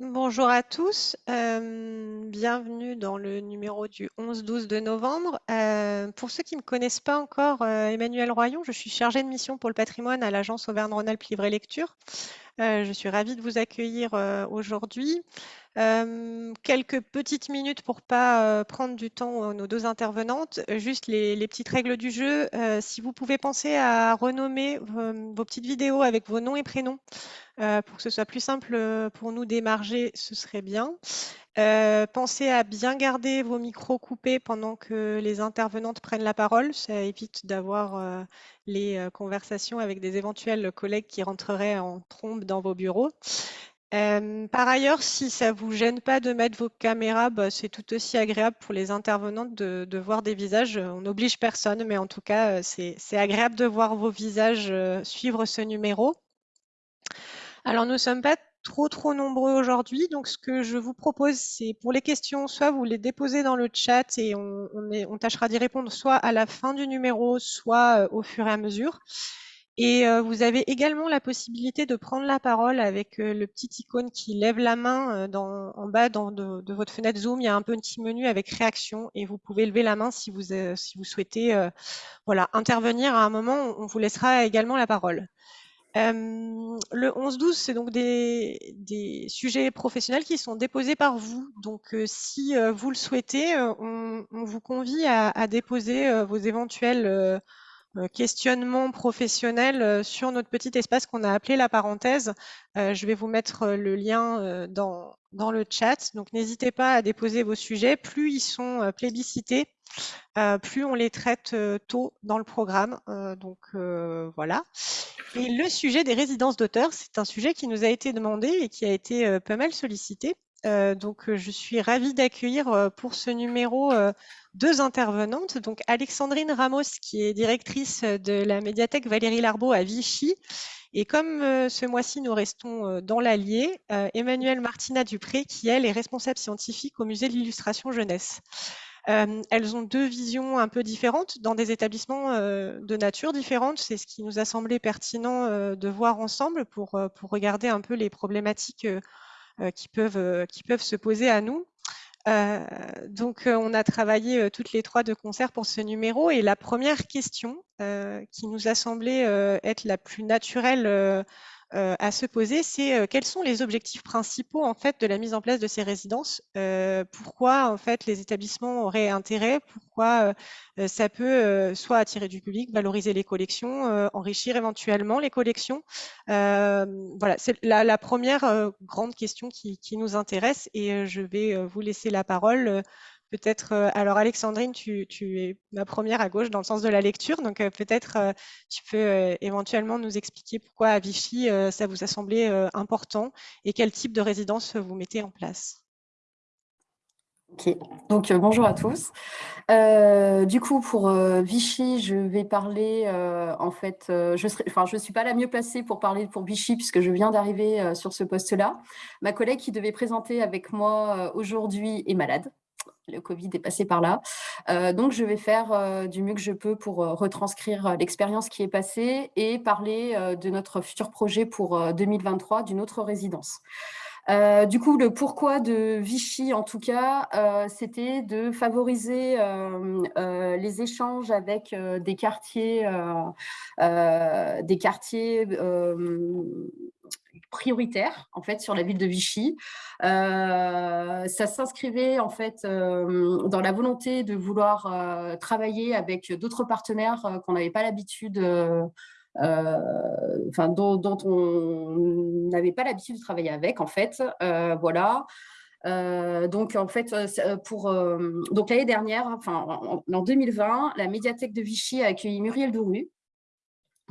Bonjour à tous, euh, bienvenue dans le numéro du 11-12 de novembre. Euh, pour ceux qui ne me connaissent pas encore, euh, Emmanuel Royon, je suis chargée de mission pour le patrimoine à l'agence Auvergne-Rhône-Alpes Livre et Lecture. je suis ravie de vous accueillir aujourd'hui. Quelques petites minutes pour pas prendre du temps nos deux intervenantes. Juste les, petites règles du jeu. si vous pouvez penser à renommer vos petites vidéos avec vos noms et prénoms, euh, pour que ce soit plus simple euh, pour nous d'émarger, ce serait bien. Euh, pensez à bien garder vos micros coupés pendant que les intervenantes prennent la parole. Ça évite d'avoir les conversations avec des éventuels collègues qui rentreraient en trombe dans vos bureaux. Par ailleurs, si ça ne vous gêne pas de mettre vos caméras, bah, c'est tout aussi agréable pour les intervenantes de, voir des visages. On n'oblige personne, mais en tout cas, c'est agréable de voir vos visages suivre ce numéro. Alors, nous ne sommes pas trop trop nombreux aujourd'hui, donc ce que je vous propose, c'est pour les questions, soit vous les déposez dans le chat et on, tâchera d'y répondre soit à la fin du numéro, soit euh, au fur et à mesure. Et euh, vous avez également la possibilité de prendre la parole avec euh, le petit icône qui lève la main en bas de, votre fenêtre Zoom. Il y a un petit menu avec réaction et vous pouvez lever la main si vous, si vous souhaitez voilà, intervenir à un moment. On vous laissera également la parole. Euh, le 11-12, c'est donc des, des, sujets professionnels qui sont déposés par vous. Donc, euh, si euh, vous le souhaitez, on, on, vous convie à, à déposer vos éventuels questionnements professionnels sur notre petit espace qu'on a appelé la parenthèse. je vais vous mettre le lien dans, dans le chat. Donc, n'hésitez pas à déposer vos sujets. Plus ils sont plébiscités, euh, plus on les traite euh, tôt dans le programme. Euh, donc voilà. Et le sujet des résidences d'auteurs, c'est un sujet qui nous a été demandé et qui a été pas mal sollicité. donc je suis ravie d'accueillir pour ce numéro deux intervenantes. Donc Alexandrine Ramos, qui est directrice de la médiathèque Valérie Larbeau à Vichy. Et comme ce mois-ci, nous restons dans l'Allier, Emmanuelle Martina Dupré, qui elle est responsable scientifique au musée de l'illustration jeunesse. Euh, elles ont deux visions un peu différentes dans des établissements euh, de nature différente. C'est ce qui nous a semblé pertinent euh, de voir ensemble pour, pour regarder un peu les problématiques qui peuvent se poser à nous. Donc, on a travaillé toutes les trois de concert pour ce numéro. Et la première question qui nous a semblé être la plus naturelle euh, à se poser, c'est euh, quels sont les objectifs principaux en fait de la mise en place de ces résidences euh, Pourquoi en fait les établissements auraient intérêt Pourquoi ça peut soit attirer du public, valoriser les collections, enrichir éventuellement les collections Voilà, c'est la, première grande question qui, qui, nous intéresse et je vais vous laisser la parole peut-être, euh, alors Alexandrine, tu, es ma première à gauche dans le sens de la lecture, donc euh, peut-être euh, tu peux éventuellement nous expliquer pourquoi à Vichy ça vous a semblé important et quel type de résidence vous mettez en place? Ok, donc bonjour à tous. du coup, pour Vichy, je vais parler, en fait, je ne suis pas la mieux placée pour parler pour Vichy puisque je viens d'arriver sur ce poste-là. Ma collègue qui devait présenter avec moi aujourd'hui est malade, le Covid est passé par là. Euh, donc, je vais faire euh, du mieux que je peux pour euh, retranscrire l'expérience qui est passée et parler de notre futur projet pour 2023 d'une autre résidence. du coup, le pourquoi de Vichy, en tout cas, c'était de favoriser les échanges avec des quartiers, des quartiers prioritaire en fait sur la ville de Vichy. Euh, ça s'inscrivait en fait euh, dans la volonté de vouloir euh, travailler avec d'autres partenaires qu'on n'avait pas l'habitude enfin, dont, on n'avait pas l'habitude de travailler avec, en fait. voilà. donc, en fait, pour donc l'année dernière, enfin, en, en, 2020, la médiathèque de Vichy a accueilli Muriel Douru,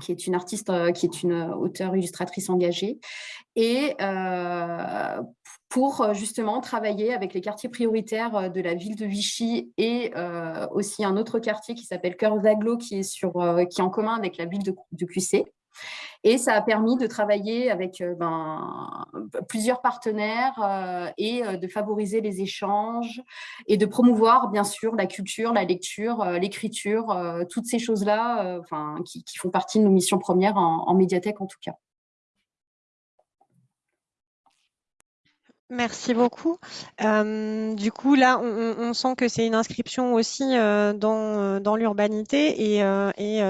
qui est une artiste, euh, qui est une auteure illustratrice engagée, et euh, pour euh, justement travailler avec les quartiers prioritaires de la ville de Vichy et aussi un autre quartier qui s'appelle Cœur d'Aglo, qui, est qui est en commun avec la ville de, de QC. Et ça a permis de travailler avec euh, ben, plusieurs partenaires euh, et euh, de favoriser les échanges et de promouvoir, bien sûr, la culture, la lecture, l'écriture, toutes ces choses-là enfin, qui, font partie de nos missions premières en médiathèque, en tout cas. Merci beaucoup. Euh, du coup, là, on, sent que c'est une inscription aussi euh, dans, euh, dans l'urbanité et, et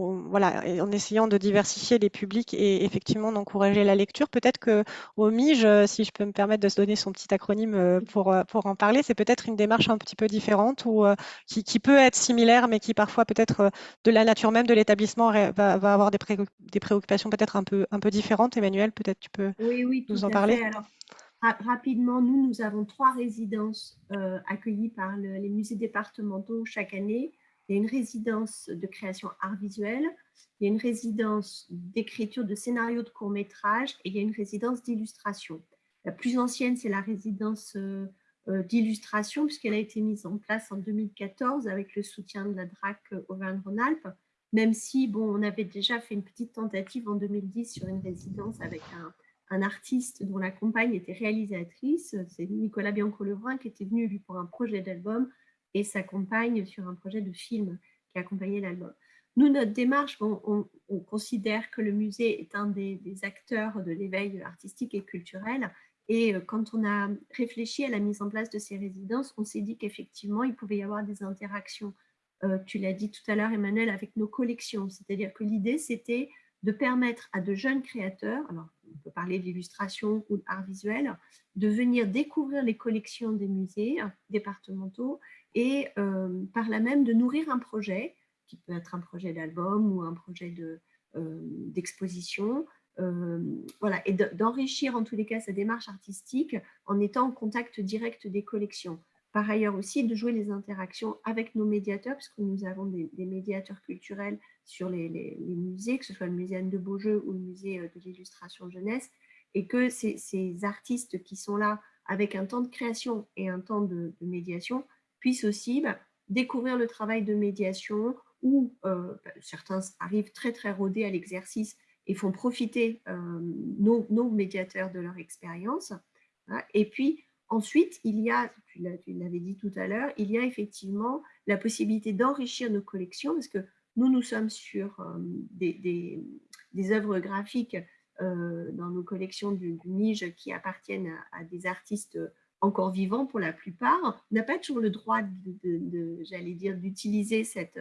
voilà, en essayant de diversifier les publics et effectivement d'encourager la lecture. Peut-être que au MIGE, si je peux me permettre de se donner son petit acronyme pour, pour en parler, c'est peut-être une démarche un petit peu différente ou qui, qui, peut être similaire, mais qui parfois peut-être de la nature même de l'établissement va, va, avoir des, des préoccupations peut-être un peu, un peu différentes. Emmanuel, peut-être tu peux oui, oui, nous en parler. Alors, rapidement, nous, nous avons trois résidences euh, accueillies par les musées départementaux chaque année. Il y a une résidence de création art visuel, il y a une résidence d'écriture de scénarios de court-métrage et il y a une résidence d'illustration. La plus ancienne, c'est la résidence euh, euh, d'illustration puisqu'elle a été mise en place en 2014 avec le soutien de la DRAC Auvergne-Rhône-Alpes, même si bon, on avait déjà fait une petite tentative en 2010 sur une résidence avec un, un artiste dont la compagne était réalisatrice, c'est Nicolas Bianco-Lebrun qui était venu lui pour un projet d'album et sa compagne sur un projet de film qui accompagnait l'album. Nous, notre démarche, on, considère que le musée est un des, acteurs de l'éveil artistique et culturel. Et euh, quand on a réfléchi à la mise en place de ces résidences, on s'est dit qu'effectivement, il pouvait y avoir des interactions, euh, tu l'as dit tout à l'heure, Emmanuel, avec nos collections. C'est-à-dire que l'idée, c'était de permettre à de jeunes créateurs, alors on peut parler d'illustration ou d'art visuel, de venir découvrir les collections des musées départementaux et euh, par là même de nourrir un projet, qui peut être un projet d'album ou un projet euh, d'exposition, euh, voilà, et d'enrichir en tous les cas sa démarche artistique en étant en contact direct des collections. Par ailleurs aussi, de jouer les interactions avec nos médiateurs, puisque nous avons des, médiateurs culturels sur les, musées, que ce soit le musée Anne de Beaujeu ou le musée euh, de l'illustration jeunesse, et que ces, artistes qui sont là avec un temps de création et un temps de, médiation puissent aussi bah, découvrir le travail de médiation ou euh, bah, certains arrivent très très rodés à l'exercice et font profiter euh, nos, nos, médiateurs de leur expérience. Hein, et puis, Ensuite, il y a, tu l'avais dit tout à l'heure, il y a effectivement la possibilité d'enrichir nos collections parce que nous, nous sommes sur euh, des, œuvres graphiques euh, dans nos collections du, du qui appartiennent à, des artistes encore vivants pour la plupart. On n'a pas toujours le droit, j'allais dire, d'utiliser cette,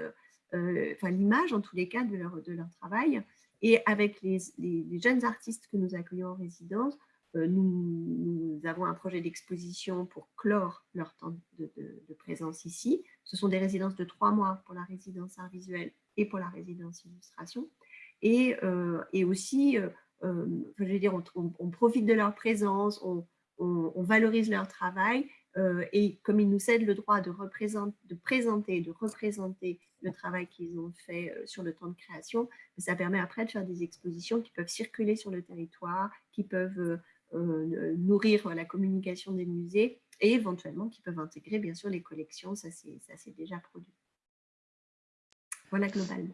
euh, l'image en tous les cas de leur, travail. Et avec les jeunes artistes que nous accueillons en résidence, euh, nous, avons un projet d'exposition pour clore leur temps de, présence ici. Ce sont des résidences de trois mois pour la résidence art visuel et pour la résidence illustration. Et, euh, aussi, euh, je veux dire, on, profite de leur présence, on, valorise leur travail et comme ils nous cèdent le droit de, de présenter, de représenter le travail qu'ils ont fait sur le temps de création, ça permet après de faire des expositions qui peuvent circuler sur le territoire, qui peuvent euh, nourrir la communication des musées et éventuellement qui peuvent intégrer bien sûr les collections, ça c'est déjà produit. Voilà globalement.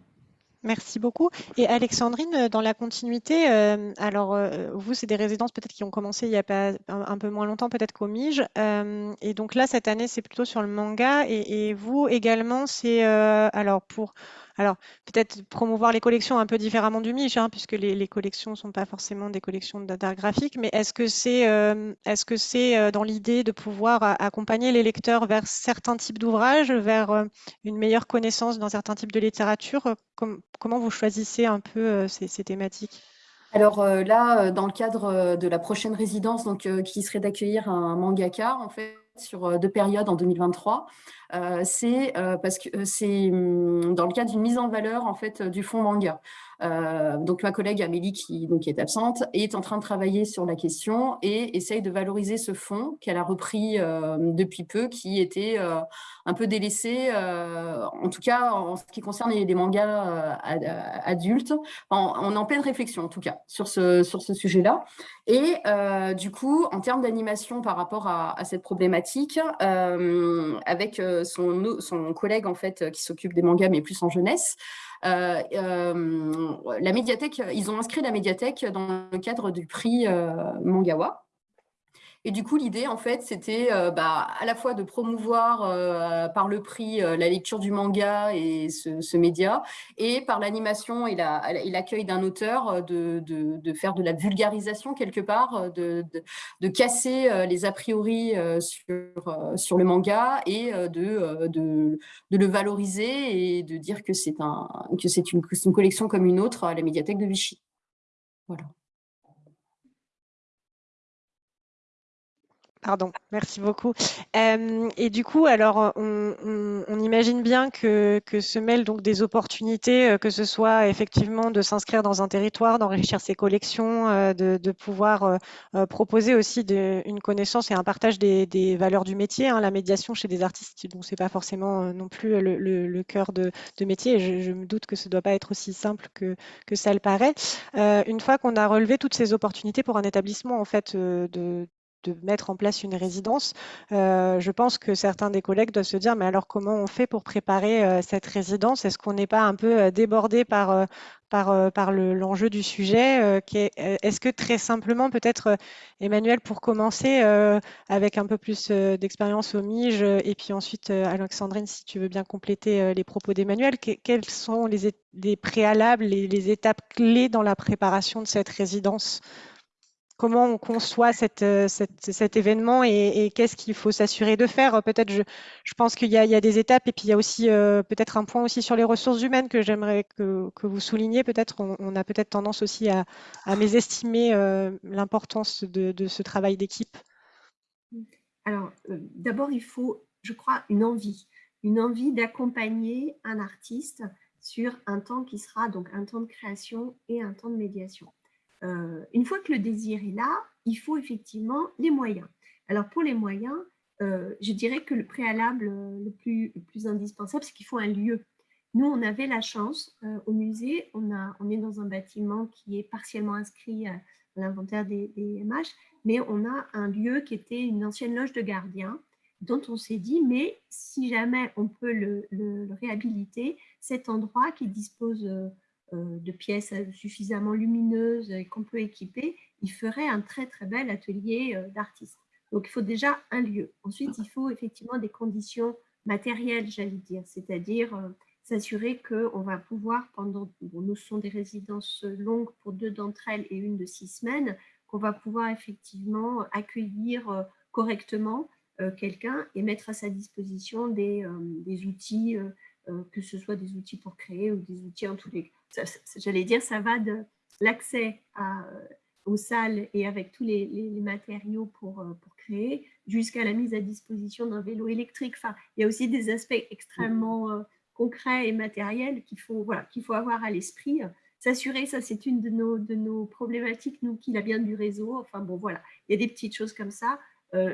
Merci beaucoup. Et Alexandrine, dans la continuité, euh, alors euh, vous, c'est des résidences peut-être qui ont commencé il y a pas un, peu moins longtemps peut-être qu'au Mige. et donc là, cette année, c'est plutôt sur le manga. Et vous également, c'est alors pour alors, peut-être promouvoir les collections un peu différemment du Mich, hein, puisque les, collections ne sont pas forcément des collections d'art graphique, mais est-ce que c'est euh, est -ce c'est euh, dans l'idée de pouvoir accompagner les lecteurs vers certains types d'ouvrages, vers euh, une meilleure connaissance dans certains types de littérature? Comment vous choisissez un peu ces, thématiques? Alors là, dans le cadre de la prochaine résidence, donc, qui serait d'accueillir un mangaka, en fait, sur deux périodes en 2023. c'est parce que c'est hum, dans le cadre d'une mise en valeur en fait du fonds manga. Euh, donc ma collègue Amélie, qui est absente, est en train de travailler sur la question et essaye de valoriser ce fonds qu'elle a repris euh, depuis peu, qui était euh, un peu délaissé, en tout cas en ce qui concerne les, mangas adultes. on est en pleine réflexion, en tout cas, sur ce, sujet-là. Et du coup, en termes d'animation par rapport à, cette problématique, avec son, son collègue en fait qui s'occupe des mangas, mais plus en jeunesse, la médiathèque, ils ont inscrit la médiathèque dans le cadre du prix euh, Mangawa. Et du coup, l'idée, en fait, c'était euh, bah, à la fois de promouvoir euh, par le prix euh, la lecture du manga et ce, média, et par l'animation et l'accueil d'un auteur, de, faire de la vulgarisation quelque part, de, casser les a priori sur, sur le manga et de, de, le valoriser et de dire que c'est un, une, une collection comme une autre à la médiathèque de Vichy. Voilà. Pardon, merci beaucoup. Euh, et du coup, alors, on, imagine bien que, se mêlent donc des opportunités, euh, que ce soit effectivement de s'inscrire dans un territoire, d'enrichir ses collections, euh, de, pouvoir proposer aussi une connaissance et un partage des, valeurs du métier. Hein, la médiation chez des artistes, bon, c'est pas forcément non plus le, cœur de, métier. Et je, me doute que ce ne doit pas être aussi simple que, que ça le paraît. une fois qu'on a relevé toutes ces opportunités pour un établissement en fait de de mettre en place une résidence, euh, je pense que certains des collègues doivent se dire, mais alors comment on fait pour préparer euh, cette résidence? Est-ce qu'on n'est pas un peu euh, débordé par, par, par l'enjeu du sujet Est-ce que très simplement, peut-être, Emmanuel, pour commencer, avec un peu plus d'expérience au MIGE, et puis ensuite, Alexandrine, si tu veux bien compléter les propos d'Emmanuel, quels sont les, préalables, les, les étapes clés dans la préparation de cette résidence? Comment on conçoit euh, cet événement et, qu'est-ce qu'il faut s'assurer de faire. Peut-être, je, pense qu'il y, a des étapes et puis il y a aussi euh, peut-être un point aussi sur les ressources humaines que j'aimerais que, vous souligniez. Peut-être, on, a peut-être tendance aussi à, mésestimer euh, l'importance de, ce travail d'équipe. Alors, d'abord, il faut, je crois, une envie, une envie d'accompagner un artiste sur un temps qui sera donc un temps de création et un temps de médiation. Euh, une fois que le désir est là, il faut effectivement les moyens. Alors pour les moyens, euh, je dirais que le préalable le plus, indispensable, c'est qu'il faut un lieu. Nous, on avait la chance euh, au musée, on, est dans un bâtiment qui est partiellement inscrit à l'inventaire des, MH, mais on a un lieu qui était une ancienne loge de gardiens dont on s'est dit, mais si jamais on peut le, le réhabiliter, cet endroit qui dispose euh, de pièces suffisamment lumineuses et qu'on peut équiper, il ferait un très très bel atelier euh, d'artiste. Donc il faut déjà un lieu. Ensuite, il faut effectivement des conditions matérielles, j'allais dire, c'est-à-dire euh, s'assurer qu'on va pouvoir, pendant, bon, nous sont des résidences longues pour deux d'entre elles et une de six semaines, qu'on va pouvoir effectivement accueillir correctement quelqu'un et mettre à sa disposition des outils, que ce soit des outils pour créer ou des outils en tous les cas j'allais dire, ça va de l'accès euh, aux salles et avec tous les, matériaux pour, euh, pour créer, jusqu'à la mise à disposition d'un vélo électrique. Enfin, il y a aussi des aspects extrêmement euh, concrets et matériels qu'il faut, voilà, qu'il faut avoir à l'esprit. S'assurer, ça c'est une de nos, de nos problématiques, nous qui la bien du réseau. Enfin bon, voilà, il y a des petites choses comme ça.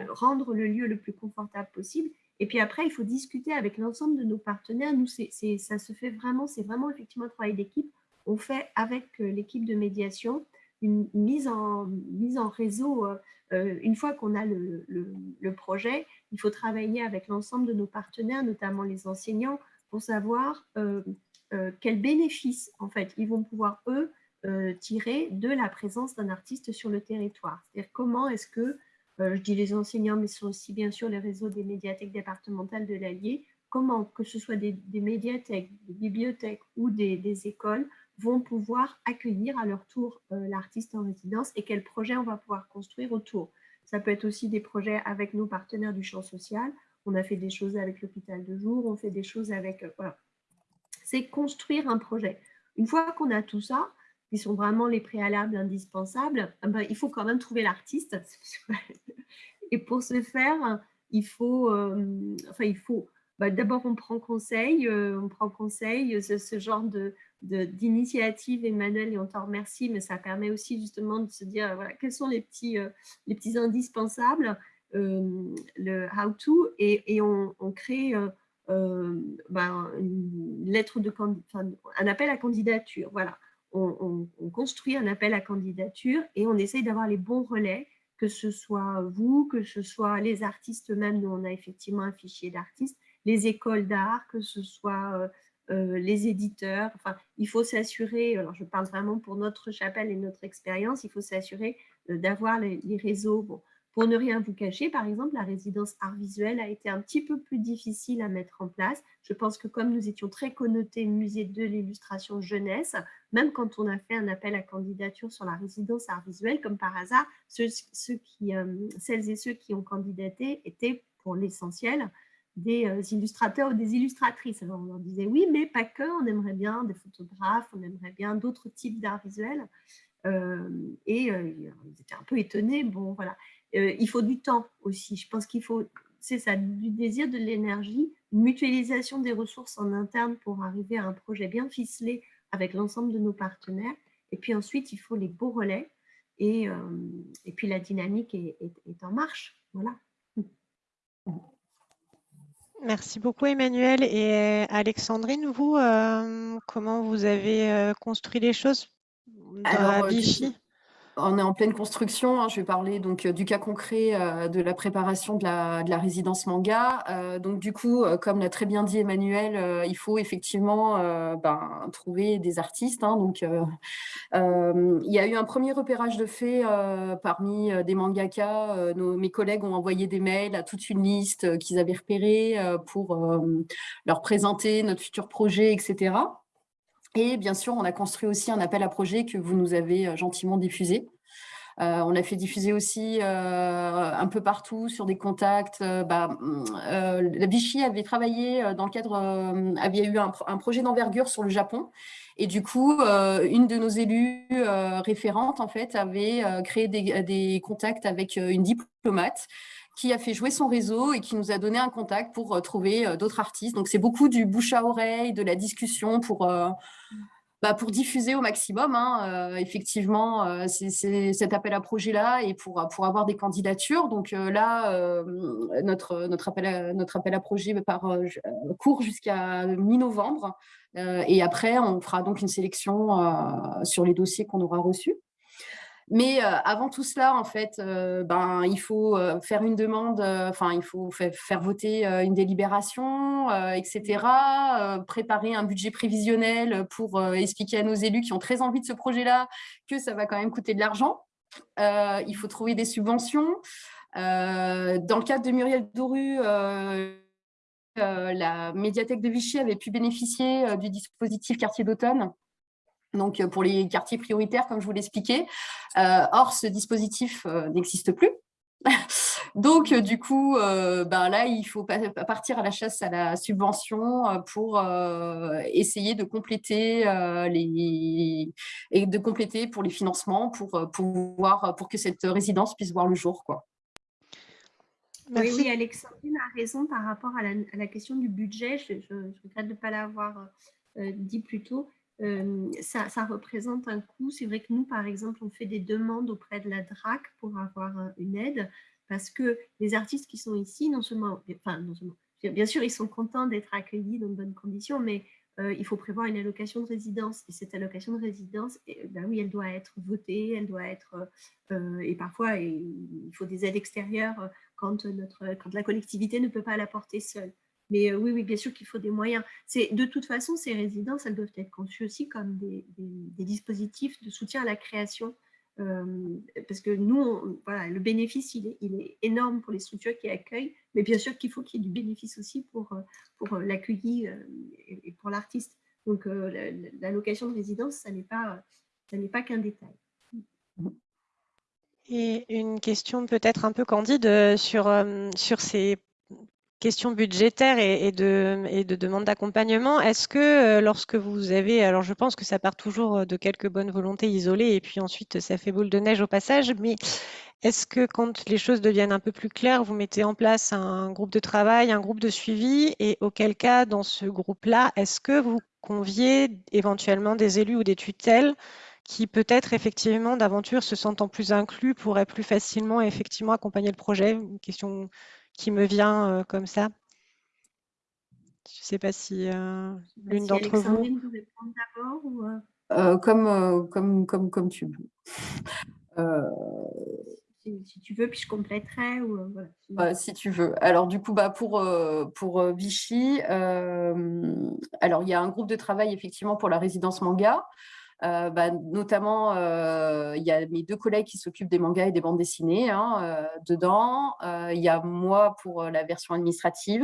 rendre le lieu le plus confortable possible. Et puis après, il faut discuter avec l'ensemble de nos partenaires. Nous, ça se fait vraiment, c'est vraiment effectivement un travail d'équipe. On fait avec euh, l'équipe de médiation une mise en, réseau. Euh, euh, une fois qu'on a le, projet, il faut travailler avec l'ensemble de nos partenaires, notamment les enseignants, pour savoir quels bénéfices, en fait, ils vont pouvoir, eux, tirer de la présence d'un artiste sur le territoire. C'est-à-dire comment est-ce que je dis les enseignants, mais ce sont aussi bien sûr les réseaux des médiathèques départementales de l'Allier, comment que ce soit des, médiathèques, des bibliothèques ou des, écoles vont pouvoir accueillir à leur tour euh, l'artiste en résidence et quels projets on va pouvoir construire autour. Ça peut être aussi des projets avec nos partenaires du champ social. On a fait des choses avec l'hôpital de jour, on fait des choses avec... Euh, voilà. C'est construire un projet. Une fois qu'on a tout ça, qui sont vraiment les préalables indispensables, eh ben, il faut quand même trouver l'artiste. Et pour ce faire, il faut, euh, enfin, il faut bah, d'abord on prend conseil, euh, on prend conseil, ce, ce genre de, d'initiative, Emmanuel, et on t'en remercie, mais ça permet aussi justement de se dire voilà, quels sont les petits, euh, les petits indispensables, le how-to, et, et on, on, crée ben, une lettre de un appel à candidature. Voilà on, construit un appel à candidature et on essaye d'avoir les bons relais, que ce soit vous, que ce soit les artistes eux-mêmes, nous on a effectivement un fichier d'artistes, les écoles d'art, que ce soit euh, euh, les éditeurs. Enfin, il faut s'assurer, alors je parle vraiment pour notre chapelle et notre expérience, il faut s'assurer euh, d'avoir les, réseaux. Bon, Pour ne rien vous cacher, par exemple, la résidence art visuel a été un petit peu plus difficile à mettre en place. Je pense que comme nous étions très connotés musée de l'illustration jeunesse, même quand on a fait un appel à candidature sur la résidence art visuel, comme par hasard, ceux, euh, celles et ceux qui ont candidaté étaient pour l'essentiel des euh, illustrateurs ou des illustratrices. Alors on leur disait oui, mais pas que, on aimerait bien des photographes, on aimerait bien d'autres types d'art visuel. Euh, et ils étaient un peu étonnés. Bon, voilà. Euh, il faut du temps aussi. Je pense qu'il faut, c'est ça, du désir, de l'énergie, une mutualisation des ressources en interne pour arriver à un projet bien ficelé avec l'ensemble de nos partenaires. Et puis ensuite, il faut les beaux relais. Et, euh, et puis la dynamique est, en marche. Voilà. Merci beaucoup Emmanuel. Et Alexandrine, vous, euh, comment vous avez construit les choses dans Vichy? On est en pleine construction. Hein. Je vais parler donc euh, du cas concret euh, de la préparation de la, résidence manga. Euh, donc du coup, comme l'a très bien dit Emmanuel, il faut effectivement ben, trouver des artistes. Hein. donc il y a eu un premier repérage de fait parmi des mangakas. mes collègues ont envoyé des mails à toute une liste qu'ils avaient repérée pour leur présenter notre futur projet, etc. Et bien sûr, on a construit aussi un appel à projet que vous nous avez euh, gentiment diffusé. Euh, on a fait diffuser aussi euh, un peu partout sur des contacts. Bah, la Vichy avait travaillé dans le cadre, avait eu un, projet d'envergure sur le Japon. Et du coup, une de nos élus référentes, en fait, avait créé des contacts avec une diplomate qui a fait jouer son réseau et qui nous a donné un contact pour euh, trouver euh, d'autres artistes. Donc, c'est beaucoup du bouche à oreille, de la discussion pour, euh, bah, pour diffuser au maximum, hein, effectivement, c'est cet appel à projet-là et pour, pour avoir des candidatures. Donc là, notre, notre, appel à, notre appel à projet court jusqu'à mi-novembre. et après, on fera donc une sélection sur les dossiers qu'on aura reçus. Mais euh, avant tout cela, en fait, euh, ben, il faut euh, faire une demande, enfin, il faut faire voter une délibération, etc., préparer un budget prévisionnel pour expliquer à nos élus qui ont très envie de ce projet-là que ça va quand même coûter de l'argent. il faut trouver des subventions. dans le cadre de Muriel Doru, la médiathèque de Vichy avait pu bénéficier du dispositif quartier d'automne donc euh, pour les quartiers prioritaires, comme je vous l'expliquais. Euh, or, ce dispositif euh, n'existe plus. Donc, du coup, ben là, il faut partir à la chasse à la subvention pour essayer de compléter les et de compléter pour les financements pour pouvoir pour que cette résidence puisse voir le jour, quoi. Oui, oui, Alexandrine a raison par rapport à la, question du budget. Je, regrette de ne pas l'avoir dit plus tôt. Ça, représente un coût. C'est vrai que nous, par exemple, on fait des demandes auprès de la DRAC pour avoir une aide parce que les artistes qui sont ici, non seulement, enfin, non seulement bien sûr, ils sont contents d'être accueillis dans de bonnes conditions, mais il faut prévoir une allocation de résidence. Et cette allocation de résidence, eh, ben oui, elle doit être votée, elle doit être, et parfois, il faut des aides extérieures quand, notre, quand la collectivité ne peut pas l'apporter seule. Mais euh, oui, oui, bien sûr qu'il faut des moyens. De toute façon, ces résidences, elles doivent être conçues aussi comme des, dispositifs de soutien à la création. Euh, parce que nous, voilà, le bénéfice, il est, il est, énorme pour les structures qui accueillent, mais bien sûr qu'il faut qu'il y ait du bénéfice aussi pour, euh, pour l'accueilli et pour l'artiste. Donc, la, location de résidence, ça n'est pas, pas qu'un détail. Et une question peut-être un peu candide sur, sur ces question budgétaire et, de, demande d'accompagnement, est-ce que euh, lorsque vous avez, alors je pense que ça part toujours euh, de quelques bonnes volontés isolées et puis ensuite ça fait boule de neige au passage, mais est-ce que quand les choses deviennent un peu plus claires, vous mettez en place un groupe de travail, un groupe de suivi et auquel cas dans ce groupe-là, est-ce que vous conviez éventuellement des élus ou des tutelles qui peut-être effectivement d'aventure se sentant plus inclus pourraient plus facilement effectivement accompagner le projet? Question qui me vient euh, comme ça. Je ne sais pas si euh, l'une d'entre vous... d'abord ou... Euh, comme, comme, comme, comme tu veux. Si, tu veux, puis je compléterai. Ou, voilà. si tu veux. Alors, du coup, bah, pour, pour Vichy, alors, il y a un groupe de travail, effectivement, pour la résidence manga. Bah, notamment, il y a mes deux collègues qui s'occupent des mangas et des bandes dessinées hein, dedans. Il y a moi pour la version administrative.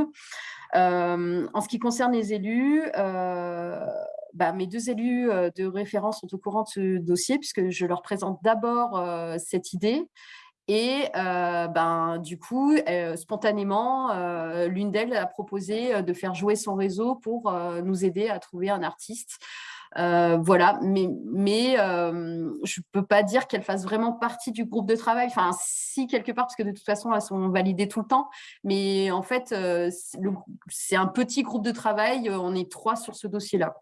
en ce qui concerne les élus, bah, mes deux élus de référence sont au courant de ce dossier puisque je leur présente d'abord cette idée et ben, du coup, spontanément, l'une d'elles a proposé de faire jouer son réseau pour nous aider à trouver un artiste. Voilà, mais, mais je ne peux pas dire qu'elle fasse vraiment partie du groupe de travail. Enfin, si, quelque part, parce que de toute façon, elles sont validées tout le temps. Mais en fait, c'est un petit groupe de travail. On est trois sur ce dossier-là.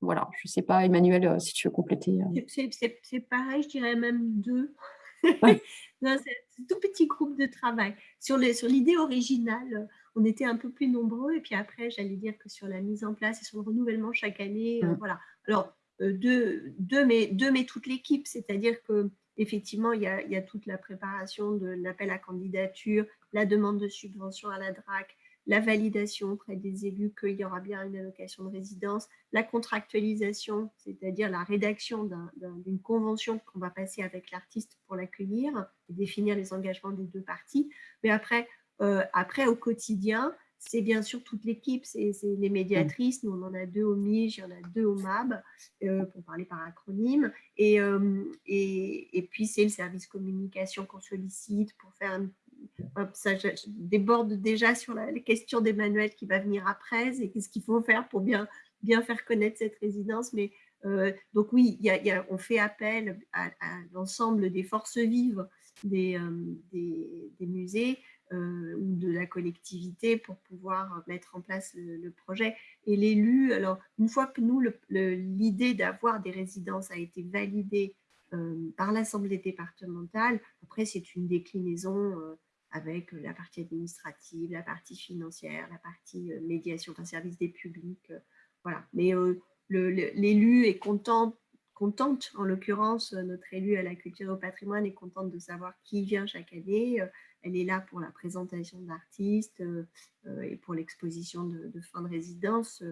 Voilà, je ne sais pas, Emmanuel, si tu veux compléter. C'est pareil, je dirais même deux. c'est un tout petit groupe de travail. Sur l'idée sur originale, on était un peu plus nombreux. Et puis après, j'allais dire que sur la mise en place et sur le renouvellement chaque année, euh, mm. voilà. Alors, euh, deux, deux, mais, deux, mais toute l'équipe, c'est-à-dire que effectivement, il y, a, il y, a, toute la préparation de l'appel à candidature, la demande de subvention à la DRAC, la validation auprès des élus qu'il y aura bien une allocation de résidence, la contractualisation, c'est-à-dire la rédaction d'une convention qu'on va passer avec l'artiste pour l'accueillir et définir les engagements des deux parties. Mais après, euh, après au quotidien, c'est bien sûr toute l'équipe, c'est les médiatrices, nous on en a deux au MIG, il y en a deux au MAB, euh, pour parler par acronyme, et, euh, et, et puis c'est le service communication qu'on sollicite pour faire un ça déborde déjà sur la, les questions d'Emmanuel qui va venir après et qu'est-ce qu'il faut faire pour bien, bien faire connaître cette résidence. Mais euh, donc oui, y a, on fait appel à, l'ensemble des forces vives des, euh, des, musées ou de la collectivité pour pouvoir mettre en place le, projet. Et l'élu, alors une fois que nous, l'idée d'avoir des résidences a été validée par l'Assemblée départementale, après c'est une déclinaison avec la partie administrative, la partie financière, la partie médiation, enfin service des publics. voilà. Mais l'élu est content, contente, en l'occurrence, notre élu à la culture et au patrimoine est contente de savoir qui vient chaque année. Elle est là pour la présentation d'artistes et pour l'exposition de, de, fin de résidence.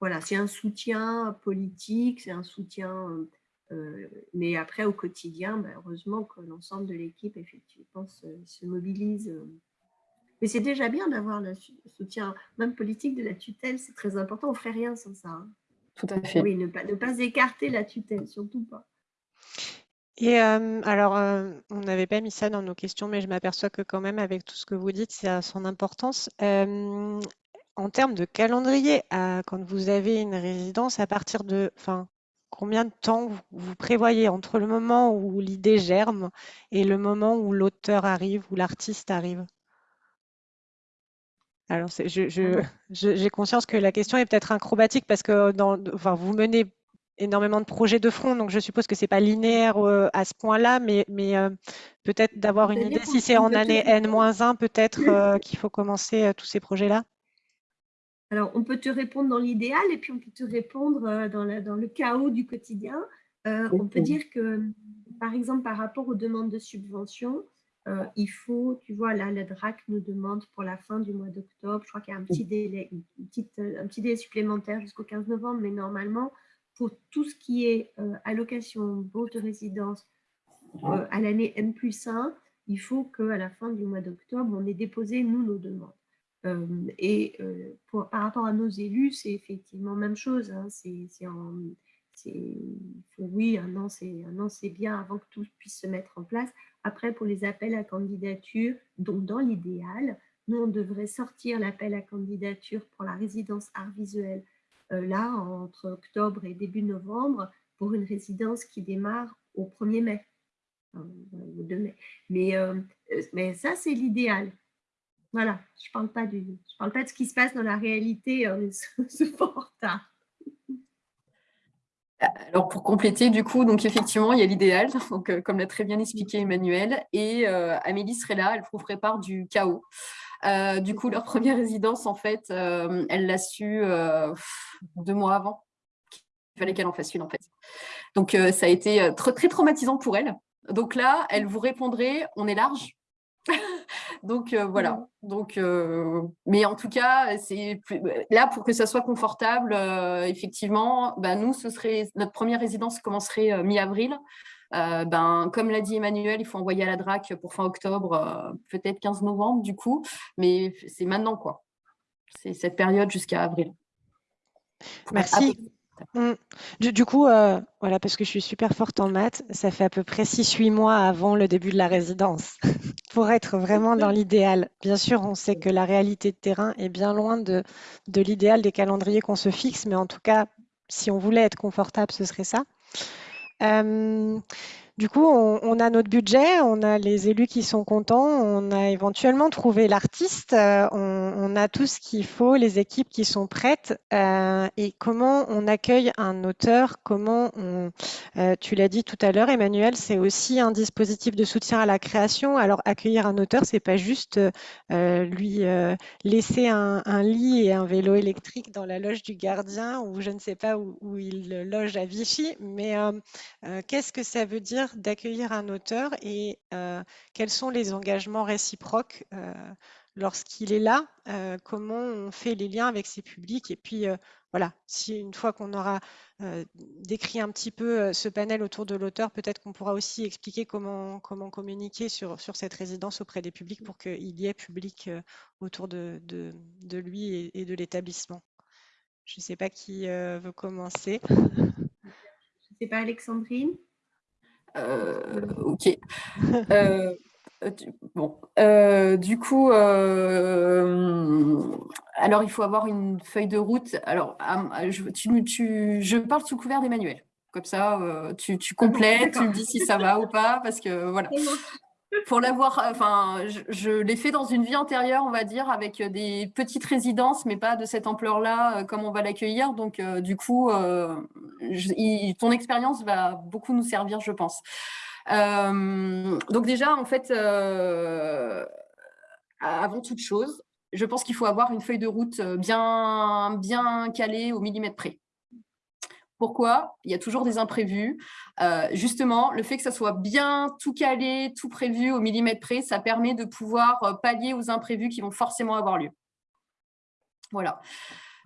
Voilà, c'est un soutien politique, c'est un soutien euh, mais après, au quotidien, bah, heureusement que l'ensemble de l'équipe, effectivement, se, mobilise. Euh. Mais c'est déjà bien d'avoir le soutien, même politique, de la tutelle. C'est très important. On ne ferait rien sans ça. Hein. Tout à fait. Oui, ne pas, ne pas écarter la tutelle, surtout pas. Et euh, alors, on n'avait pas mis ça dans nos questions, mais je m'aperçois que quand même, avec tout ce que vous dites, ça a son importance. en termes de calendrier, quand vous avez une résidence, à partir de, enfin, combien de temps vous, prévoyez entre le moment où l'idée germe et le moment où l'auteur arrive, où l'artiste arrive? Alors, ah j'ai conscience que la question est peut-être acrobatique parce que dans, enfin, vous menez énormément de projets de front, donc je suppose que ce n'est pas linéaire euh, à ce point-là, mais, mais euh, peut-être d'avoir une idée, si c'est en année N-1, peut-être euh, qu'il faut commencer tous ces projets-là. Alors, on peut te répondre dans l'idéal et puis on peut te répondre dans, dans le chaos du quotidien. On peut dire que, par exemple, par rapport aux demandes de subvention, il faut, tu vois, là, la DRAC nous demande pour la fin du mois d'octobre, je crois qu'il y a un petit délai, un petit délai supplémentaire jusqu'au 15 novembre, mais normalement, pour tout ce qui est allocation, bourse de résidence à l'année M plus 1, il faut qu'à la fin du mois d'octobre, on ait déposé, nous, nos demandes et par rapport à nos élus, c'est effectivement même chose. Hein, c'est oui, un an, c'est bien avant que tout puisse se mettre en place. Après, pour les appels à candidature, donc dans l'idéal, nous, on devrait sortir l'appel à candidature pour la résidence art visuel là, entre octobre et début novembre, pour une résidence qui démarre au 1er mai. Au 2 mai. Mais, mais ça, c'est l'idéal. Voilà, je ne parle, pas de, je parle pas de ce qui se passe dans la réalité, euh, c'est fort tard. Alors pour compléter, du coup, donc effectivement, il y a l'idéal, euh, comme l'a très bien expliqué Emmanuel, et euh, Amélie serait là, elle vous prépare du chaos. Du coup, leur première résidence, en fait, elle l'a su deux mois avant. Il fallait qu'elle en fasse une, en fait. Donc ça a été très, très traumatisant pour elle. Donc là, elle vous répondrait, on est large, Donc voilà. Mmh. Donc, mais en tout cas, c'est là pour que ça soit confortable. effectivement, ben, nous, ce serait notre première résidence commencerait mi-avril. Ben, comme l'a dit Emmanuel, il faut envoyer à la DRAC pour fin octobre, peut-être 15 novembre du coup, mais c'est maintenant quoi. C'est cette période jusqu'à avril. Merci. Mmh. Du, coup, euh, voilà, parce que je suis super forte en maths, ça fait à peu près 6-8 mois avant le début de la résidence, pour être vraiment dans l'idéal. Bien sûr, on sait que la réalité de terrain est bien loin de, de l'idéal des calendriers qu'on se fixe, mais en tout cas, si on voulait être confortable, ce serait ça. Euh, du coup, on, a notre budget, on a les élus qui sont contents, on a éventuellement trouvé l'artiste, euh, on, a tout ce qu'il faut, les équipes qui sont prêtes. Euh, et comment on accueille un auteur Comment on, euh, tu l'as dit tout à l'heure, Emmanuel, c'est aussi un dispositif de soutien à la création. Alors accueillir un auteur, c'est pas juste lui laisser un, lit et un vélo électrique dans la loge du gardien ou je ne sais pas où, où il loge à Vichy, mais qu'est-ce que ça veut dire d'accueillir un auteur et euh, quels sont les engagements réciproques euh, lorsqu'il est là, euh, comment on fait les liens avec ses publics et puis voilà, si une fois qu'on aura décrit un petit peu ce panel autour de l'auteur, peut-être qu'on pourra aussi expliquer comment, comment communiquer sur, sur cette résidence auprès des publics pour qu'il y ait public autour de, lui et, et de l'établissement. Je ne sais pas qui veut commencer. Je ne sais pas, Alexandrine? Ok. Euh, bon, euh, du coup, alors il faut avoir une feuille de route. Alors, je, parle sous couvert d'Emmanuel. Comme ça, tu, tu complètes, tu me dis si ça va ou pas, parce que voilà pour l'avoir, enfin, je, l'ai fait dans une vie antérieure, on va dire, avec euh, des petites résidences, mais pas de cette ampleur-là, euh, comme on va l'accueillir. Donc, euh, du coup, ton expérience va beaucoup nous servir, je pense. donc déjà, en fait, avant toute chose, je pense qu'il faut avoir une feuille de route bien, bien calée au millimètre près. Pourquoi? Il y a toujours des imprévus. Euh, justement, le fait que ça soit bien tout calé, tout prévu au millimètre près, ça permet de pouvoir euh, pallier aux imprévus qui vont forcément avoir lieu. Voilà.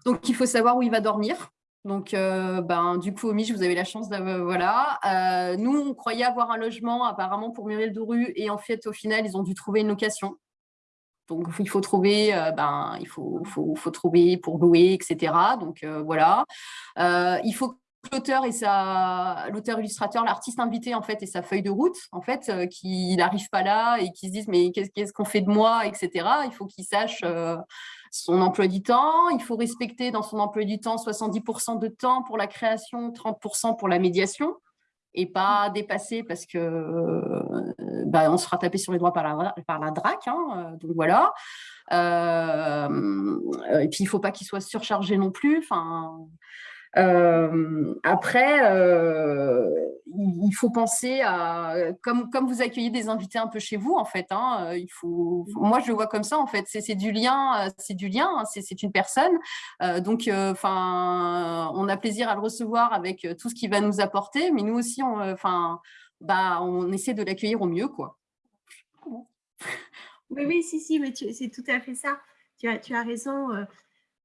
Donc, il faut savoir où il va dormir. Donc, euh, ben, du coup, au Mich, vous avez la chance d'avoir… Voilà. nous, on croyait avoir un logement apparemment pour Muriel Doru et en fait, au final, ils ont dû trouver une location. Donc, il faut trouver, ben, il faut, faut, faut, trouver pour louer, etc. Donc, voilà. il faut l'auteur et sa l'auteur illustrateur, l'artiste invité en fait et sa feuille de route en fait, euh, qu'il n'arrive pas là et qui se disent mais qu'est-ce qu'on fait de moi, etc. Il faut qu'il sache euh, son emploi du temps. Il faut respecter dans son emploi du temps 70% de temps pour la création, 30% pour la médiation et pas dépasser parce que euh, bah, on se fera taper sur les doigts par la, par la DRAC. Hein, donc voilà. et puis il ne faut pas qu'il soit surchargé non plus. Enfin, euh, après, euh, il faut penser à, comme, comme vous accueillez des invités un peu chez vous, en fait, hein, il faut, moi je le vois comme ça, en fait, c'est du lien, c'est du lien, hein, c'est une personne, euh, donc, enfin, on a plaisir à le recevoir avec tout ce qu'il va nous apporter, mais nous aussi, enfin, bah, on essaie de l'accueillir au mieux, quoi. Oui, oui, si, si, mais c'est tout à fait ça. Tu as, tu as raison.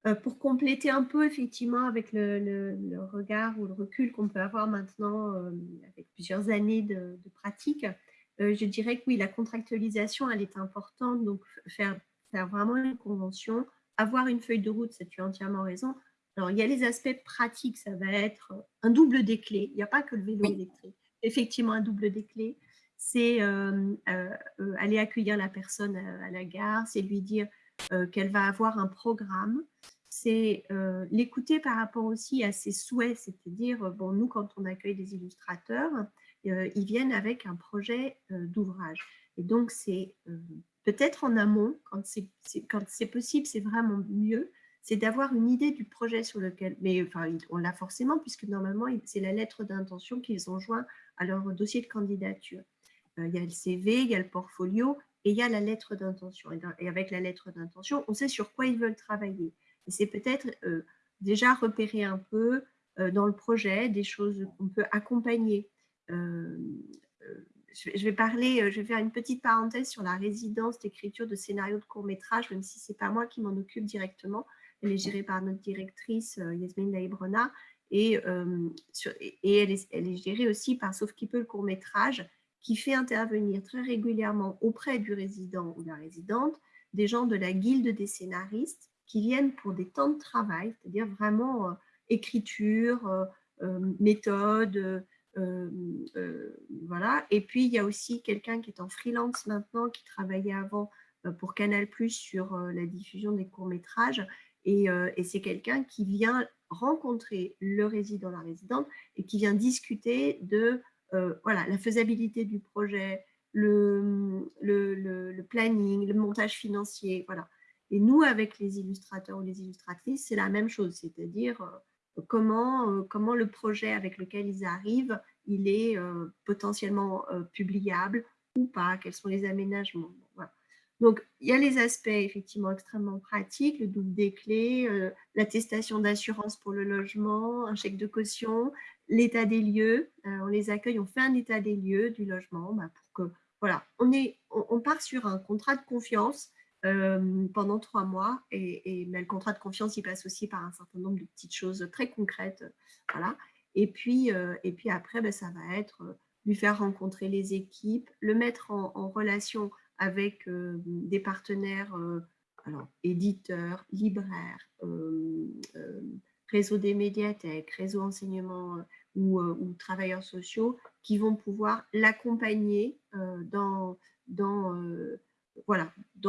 Euh, pour compléter un peu effectivement avec le, regard ou le recul qu'on peut avoir maintenant euh, avec plusieurs années de, pratique, euh, je dirais que oui, la contractualisation, elle est importante. Donc, faire, faire vraiment une convention, avoir une feuille de route, ça tu as entièrement raison. Alors, il y a les aspects pratiques, ça va être un double des clés. Il n'y a pas que le vélo électrique. Effectivement, un double des clés, c'est aller accueillir la personne à la gare, c'est lui dire qu'elle va avoir un programme, c'est euh, l'écouter par rapport aussi à ses souhaits, c'est-à-dire, euh, bon, nous, quand on accueille des illustrateurs, ils viennent avec un projet d'ouvrage. Et donc, c'est peut-être en amont, quand c'est possible, c'est vraiment mieux, c'est d'avoir une idée du projet sur lequel, mais enfin, on l'a forcément, puisque normalement, c'est la lettre d'intention qu'ils ont joint à leur dossier de candidature. il y a le CV, il y a le portfolio, et il y a la lettre d'intention. Et, avec la lettre d'intention, on sait sur quoi ils veulent travailler. Et c'est peut-être euh, déjà repérer un peu euh, dans le projet des choses qu'on peut accompagner. Euh, je vais parler, je vais faire une petite parenthèse sur la résidence d'écriture de scénarios de court-métrage, même si ce n'est pas moi qui m'en occupe directement. Elle est gérée par notre directrice Yasmine Laïbrona et, elle, est, elle, est, gérée aussi par Sauf qui peut le court-métrage qui fait intervenir très régulièrement auprès du résident ou de la résidente des gens de la guilde des scénaristes qui viennent pour des temps de travail, c'est-à-dire vraiment écriture, méthode, voilà. Et puis, il y a aussi quelqu'un qui est en freelance maintenant, qui travaillait avant pour Canal+, sur la diffusion des courts-métrages. Et, et c'est quelqu'un qui vient rencontrer le résident, la résidente, et qui vient discuter de voilà, la faisabilité du projet, le, le, le, planning, le montage financier. Voilà. Et nous, avec les illustrateurs ou les illustratrices, c'est la même chose, c'est-à-dire comment, euh, comment le projet avec lequel ils arrivent, il est euh, potentiellement euh, publiable ou pas, quels sont les aménagements. Donc, il y a les aspects effectivement extrêmement pratiques, le double des clés, l'attestation d'assurance pour le logement, un chèque de caution, l'état des lieux. on les accueille, on fait un état des lieux du logement bah, pour que, voilà, on, est, on, part sur un contrat de confiance pendant trois mois. Et, mais le contrat de confiance, il passe aussi par un certain nombre de petites choses très concrètes. Voilà. Et, puis, et puis après, ben, ça va être lui faire rencontrer les équipes, le mettre en, relation avec des partenaires, alors, éditeurs, libraires, réseau des médiathèques, réseau enseignement ou, travailleurs sociaux qui vont pouvoir l'accompagner dans,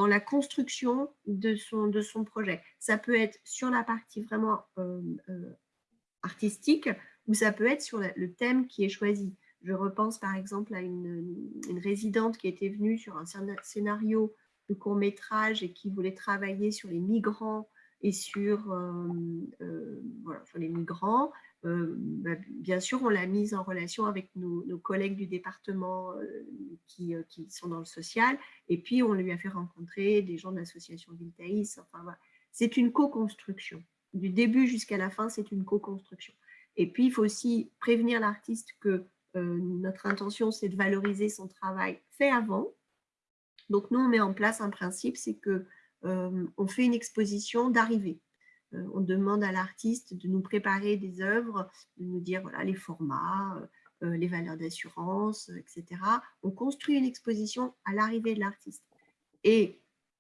la construction de son, projet. Ça peut être sur la partie vraiment euh, euh, artistique ou ça peut être sur le thème qui est choisi. Je repense par exemple à une, résidente qui était venue sur un scénario de court métrage et qui voulait travailler sur les migrants et sur, euh, voilà, sur les migrants. Euh, bah, bien sûr, on l'a mise en relation avec nos, collègues du département euh, qui, euh, qui, sont dans le social, et puis on lui a fait rencontrer des gens de l'association Viltaïs. Enfin, C'est une co-construction. Du début jusqu'à la fin, c'est une co-construction. Et puis, il faut aussi prévenir l'artiste que notre intention, c'est de valoriser son travail fait avant. Donc, nous, on met en place un principe, c'est que on fait une exposition d'arrivée. Euh, on demande à l'artiste de nous préparer des œuvres, de nous dire voilà, les formats, euh, euh, les valeurs d'assurance, etc. On construit une exposition à l'arrivée de l'artiste. Et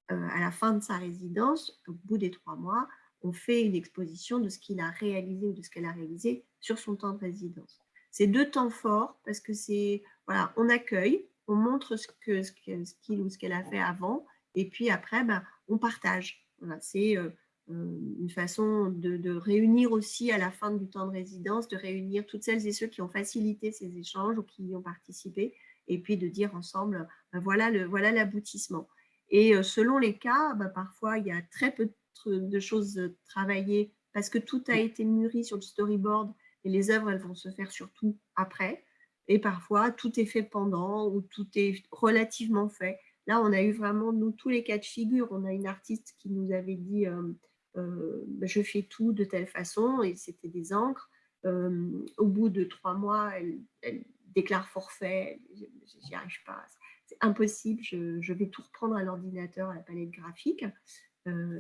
à la fin de sa résidence, au bout des trois mois, on fait une exposition de ce qu'il a réalisé ou de ce qu'elle a réalisé sur son temps de résidence. C'est deux temps forts parce que c'est, voilà, on accueille, on montre ce qu'il ce qu'il ou ce qu'elle a fait avant, et puis après, ben, on partage. Voilà, c'est euh, une façon de, réunir aussi à la fin du temps de résidence, de réunir toutes celles et ceux qui ont facilité ces échanges ou qui y ont participé, et puis de dire ensemble, ben voilà l'aboutissement. Voilà et euh, selon les cas, ben parfois il y a très peu de choses travaillées parce que tout a été mûri sur le storyboard et les œuvres elles vont se faire surtout après. Et parfois tout est fait pendant ou tout est relativement fait. Là, on a eu vraiment, nous, tous les cas de figure. On a une artiste qui nous avait dit, euh, euh, je fais tout de telle façon, et c'était des encres. Euh, au bout de trois mois, elle, déclare forfait, j'y arrive pas, c'est impossible, je, vais tout reprendre à l'ordinateur, à la palette graphique.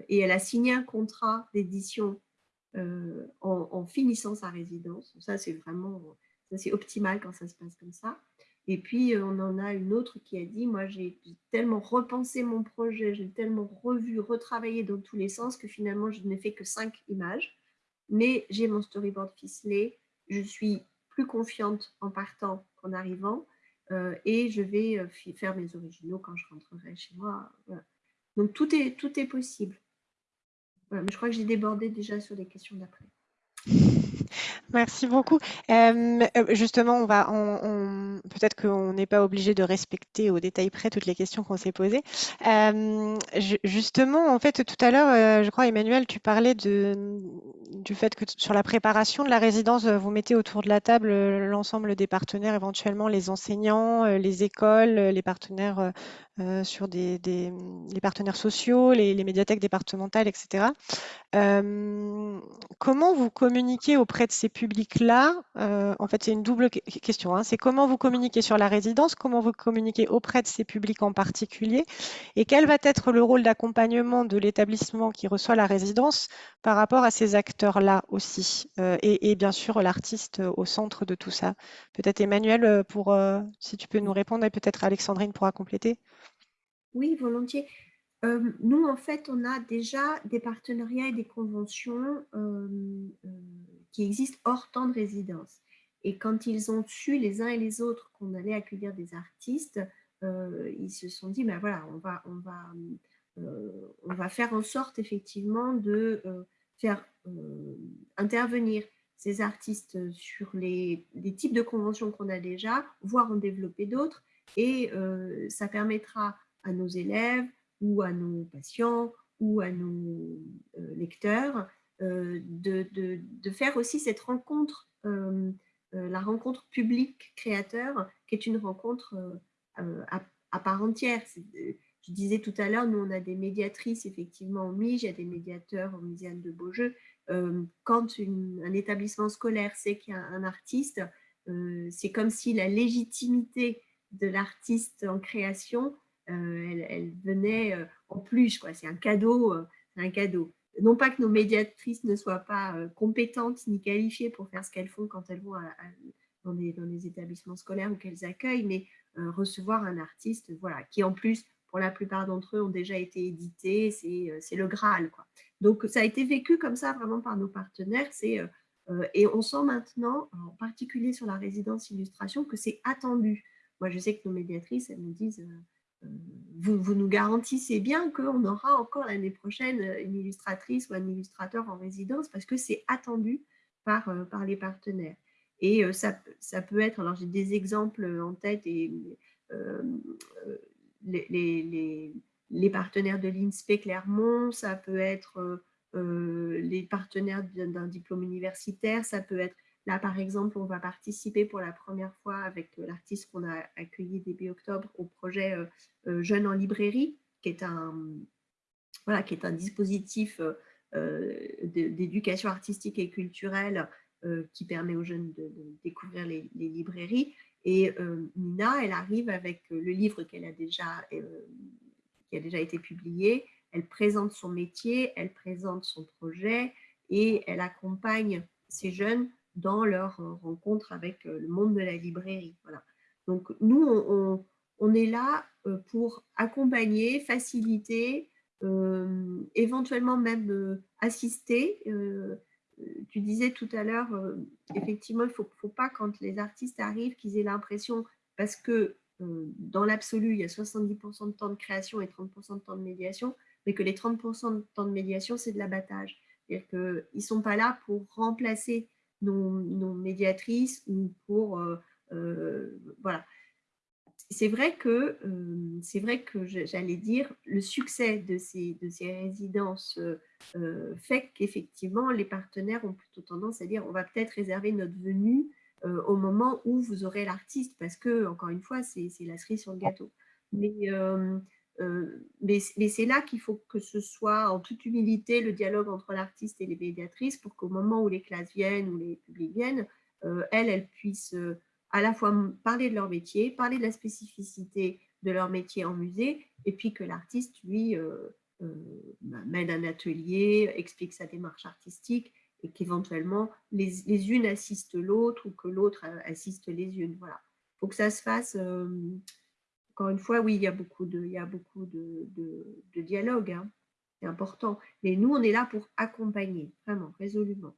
Et elle a signé un contrat d'édition en, finissant sa résidence. Ça, c'est vraiment c'est optimal quand ça se passe comme ça. Et puis, euh, on en a une autre qui a dit, moi, j'ai tellement repensé mon projet, j'ai tellement revu, retravaillé dans tous les sens que finalement, je n'ai fait que cinq images. Mais j'ai mon storyboard ficelé, je suis plus confiante en partant qu'en arrivant. Euh, et je vais euh, faire mes originaux quand je rentrerai chez moi. Donc, tout est, tout est possible. Mais je crois que j'ai débordé déjà sur les questions d'après. Merci beaucoup. Euh, justement, on va, peut-être qu'on n'est pas obligé de respecter au détail près toutes les questions qu'on s'est posées. Euh, justement, en fait, tout à l'heure, euh, je crois, Emmanuel, tu parlais du fait que sur la préparation de la résidence, vous mettez autour de la table l'ensemble des partenaires, éventuellement les enseignants, les écoles, les partenaires sur des, les partenaires sociaux, les, les médiathèques départementales, etc. comment vous communiquez auprès de ces publics-là? En fait, c'est une double question. Hein. c'est comment vous communiquez sur la résidence, comment vous communiquez auprès de ces publics en particulier, et quel va être le rôle d'accompagnement de l'établissement qui reçoit la résidence par rapport à ces acteurs-là aussi, euh, et, bien sûr l'artiste au centre de tout ça. Peut-être Emmanuel, euh, pour, si tu peux nous répondre, et peut-être Alexandrine pourra compléter. Oui, volontiers. Nous, en fait, on a déjà des partenariats et des conventions qui existent hors temps de résidence. Et quand ils ont su les uns et les autres qu'on allait accueillir des artistes, ils se sont dit, ben voilà, on va, on va, on va faire en sorte effectivement de faire intervenir ces artistes sur les types de conventions qu'on a déjà, voire en développer d'autres. Et ça permettra à nos élèves, ou à nos patients ou à nos euh, lecteurs, euh, de, de, faire aussi cette rencontre, euh, la rencontre public-créateur, qui est une rencontre à, part entière. Je disais tout à l'heure, nous, on a des médiatrices effectivement au MIGE, il y a des médiateurs au Muséum de Beaujeu. quand un établissement scolaire sait qu'il y a un artiste, c'est comme si la légitimité de l'artiste en création euh, elle, venait euh, en plus, quoi. C'est un cadeau, euh, un cadeau. Non pas que nos médiatrices ne soient pas compétentes ni qualifiées pour faire ce qu'elles font quand elles vont dans, les, établissements scolaires ou qu'elles accueillent, mais recevoir un artiste, voilà, qui en plus, pour la plupart d'entre eux, ont déjà été édités, c'est le Graal. Quoi. Donc, ça a été vécu comme ça vraiment par nos partenaires. et on sent maintenant, en particulier sur la résidence illustration, que c'est attendu. Moi, je sais que nos médiatrices, elles me disent vous, nous garantissez bien qu'on aura encore l'année prochaine une illustratrice ou un illustrateur en résidence parce que c'est attendu par, euh, les partenaires. Et euh, ça, peut être, alors j'ai des exemples en tête, euh, les, partenaires de l'INSPE Clermont, ça peut être les partenaires d'un diplôme universitaire, ça peut être Là, par exemple, on va participer pour la première fois avec euh, l'artiste qu'on a accueilli début octobre au projet euh, euh, Jeunes en librairie, qui est un, dispositif d'éducation artistique et culturelle qui permet aux jeunes de, découvrir les, librairies. Et Nina, elle arrive avec le livre qu'elle qui a déjà été publié. Elle présente son métier, elle présente son projet et elle accompagne ces jeunes dans leur euh, rencontre avec euh, le monde de la librairie. Voilà. Donc nous, on, est là euh, pour accompagner, faciliter, éventuellement même assister. tu disais tout à l'heure, effectivement, il ne faut, faut, pas quand les artistes arrivent qu'ils aient l'impression, parce que dans l'absolu, il y a 70% de temps de création et 30% de temps de médiation, mais que les 30% de temps de médiation, c'est de l'abattage. C'est-à-dire qu'ils ne sont pas là pour remplacer nos, médiatrices ou pour... Euh, euh, voilà. C'est vrai que, euh, c'est vrai que j'allais dire, le succès de ces, de ces résidences fait qu'effectivement, les partenaires ont plutôt tendance à dire on va peut-être réserver notre venue au moment où vous aurez l'artiste, parce que, encore une fois, c'est la cerise sur le gâteau. Mais mais, c'est là qu'il faut que ce soit en toute humilité le dialogue entre l'artiste et les médiatrices pour qu'au moment où les classes viennent ou les publics viennent, euh, elles, puissent euh, à la fois parler de leur métier, parler de la spécificité de leur métier en musée, et puis que l'artiste, lui, mène un atelier, explique sa démarche artistique, et qu'éventuellement les, les, unes assistent l'autre ou que l'autre assiste les unes. Voilà. Il faut que ça se fasse encore une fois, oui, il y a beaucoup de, il y a beaucoup de, de, dialogue, hein. c'est important. Mais nous, on est là pour accompagner, vraiment, résolument.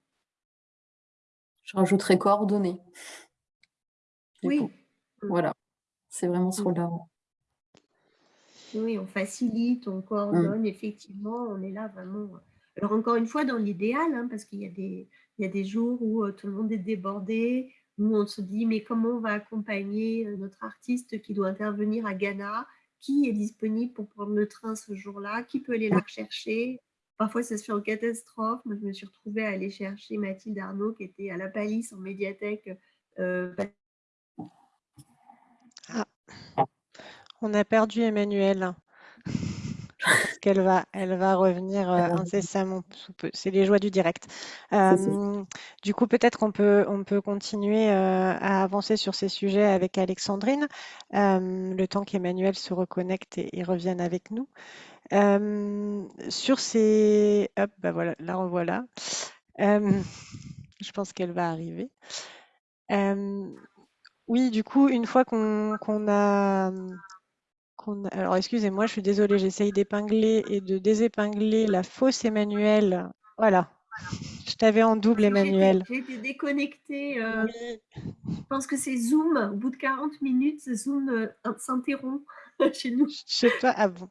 Je rajouterai coordonner. Oui. Mm. Voilà, c'est vraiment ce mm. rôle-là. Oui, on facilite, on coordonne, mm. effectivement, on est là vraiment. Alors encore une fois, dans l'idéal, hein, parce qu'il y, a des, il y a des jours où euh, tout le monde est débordé, nous, on se dit, mais comment on va accompagner euh, notre artiste qui doit intervenir à Ghana? Qui est disponible pour prendre le train ce jour-là? Qui peut aller la rechercher? Parfois, ça se fait en catastrophe. Moi, je me suis retrouvée à aller chercher Mathilde Arnaud, qui était à la Palisse, en médiathèque. Euh, ah. On a perdu Emmanuel. Qu'elle va, elle va revenir euh, incessamment sous peu. C'est les joies du direct. Euh, du coup, peut-être qu'on peut, on peut continuer à avancer sur ces sujets avec Alexandrine, le temps qu'Emmanuel se reconnecte et, revienne avec nous. sur ces... Hop, bah voilà, la revoilà. je pense qu'elle va arriver. oui, du coup, une fois qu'on a alors excusez-moi, je suis désolée, j'essaye d'épingler et de désépingler la fausse Emmanuel. Voilà, je t'avais en double Emmanuel. J'ai été déconnectée. Euh, je pense que c'est Zoom. Au bout de 40 minutes, Zoom euh, s'interrompt chez nous. Je sais pas, ah bon.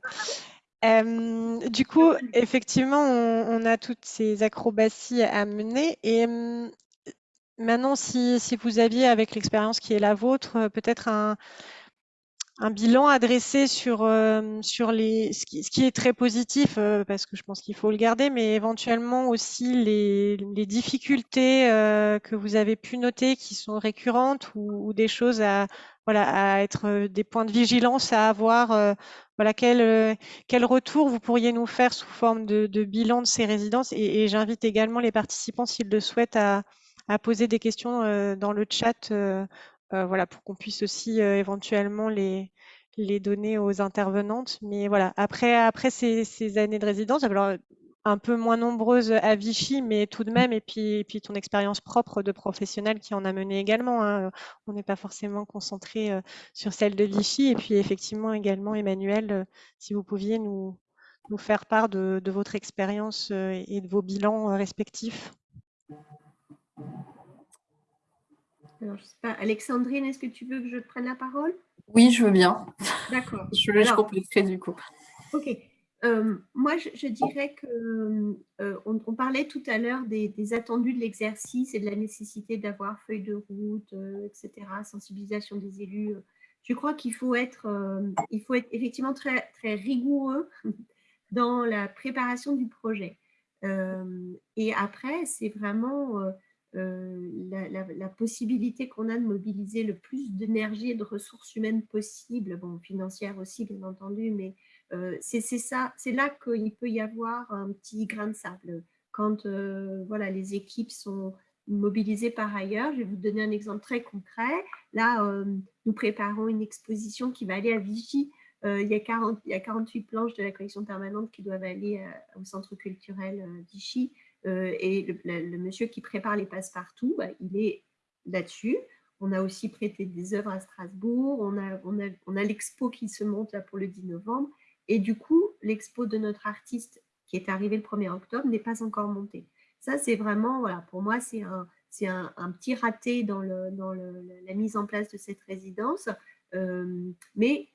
Euh, du coup, effectivement, on, a toutes ces acrobaties à mener. Et maintenant, si, si, vous aviez, avec l'expérience qui est la vôtre, peut-être un, un bilan adressé sur, euh, sur les, ce qui, ce, qui, est très positif, euh, parce que je pense qu'il faut le garder, mais éventuellement aussi les, les difficultés euh, que vous avez pu noter qui sont récurrentes ou, ou, des choses à, voilà, à être des points de vigilance à avoir. voilà, quel, quel retour vous pourriez nous faire sous forme de, de bilan de ces résidences et, et j'invite également les participants, s'ils le souhaitent, à, à poser des questions dans le chat euh, voilà, pour qu'on puisse aussi euh, éventuellement les, les donner aux intervenantes. Mais voilà, après, après ces, années de résidence, alors un peu moins nombreuses à Vichy, mais tout de même, et puis, puis ton expérience propre de professionnel qui en a mené également. Hein. On n'est pas forcément concentré euh, sur celle de Vichy. Et puis effectivement également, Emmanuel, si vous pouviez nous, nous faire part de votre expérience et de vos bilans respectifs. Alors, je sais pas, Alexandrine, est-ce que tu veux que je prenne la parole? Oui, je veux bien. D'accord. je, je compléterai du coup. Ok. Euh, moi, je, dirais que euh, on, parlait tout à l'heure des, attendus de l'exercice et de la nécessité d'avoir feuille de route, euh, etc., sensibilisation des élus. Je crois qu'il faut être, il faut être effectivement très, très rigoureux dans la préparation du projet. et après, c'est vraiment euh, la, possibilité qu'on a de mobiliser le plus d'énergie et de ressources humaines possibles, bon, financières aussi bien entendu, mais euh, c'est là qu'il peut y avoir un petit grain de sable. Quand euh, voilà, les équipes sont mobilisées par ailleurs, je vais vous donner un exemple très concret. Là, nous préparons une exposition qui va aller à Vichy. il, y a 40, il y a 48 planches de la collection permanente qui doivent aller au centre culturel Vichy. Euh, et le, monsieur qui prépare les passe-partout, bah, il est là-dessus. On a aussi prêté des œuvres à Strasbourg. On a, l'expo qui se monte pour le 10 novembre. Et du coup, l'expo de notre artiste qui est arrivé le 1er octobre n'est pas encore montée. Ça, c'est vraiment, voilà, pour moi, c'est un, petit raté dans, la mise en place de cette résidence. Euh, mais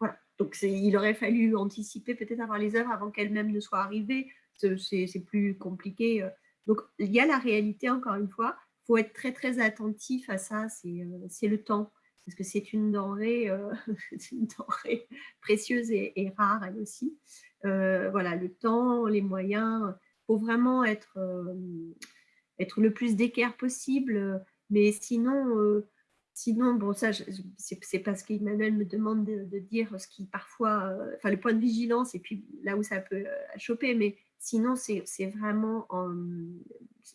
voilà, donc il aurait fallu anticiper, peut-être avoir les œuvres avant qu'elles-mêmes ne soient arrivées c'est plus compliqué. Euh. Donc, il y a la réalité, encore une fois. Il faut être très, très attentif à ça, c'est euh, le temps. Parce que c'est une, euh, une denrée précieuse et, rare, elle aussi. voilà, le temps, les moyens. Il faut vraiment être, être le plus d'équerre possible. Mais sinon, Sinon, bon, ça, c'est parce qu'Emmanuel me demande de, dire ce qui parfois, enfin, le point de vigilance et puis là où ça peut choper, mais Sinon, c'est vraiment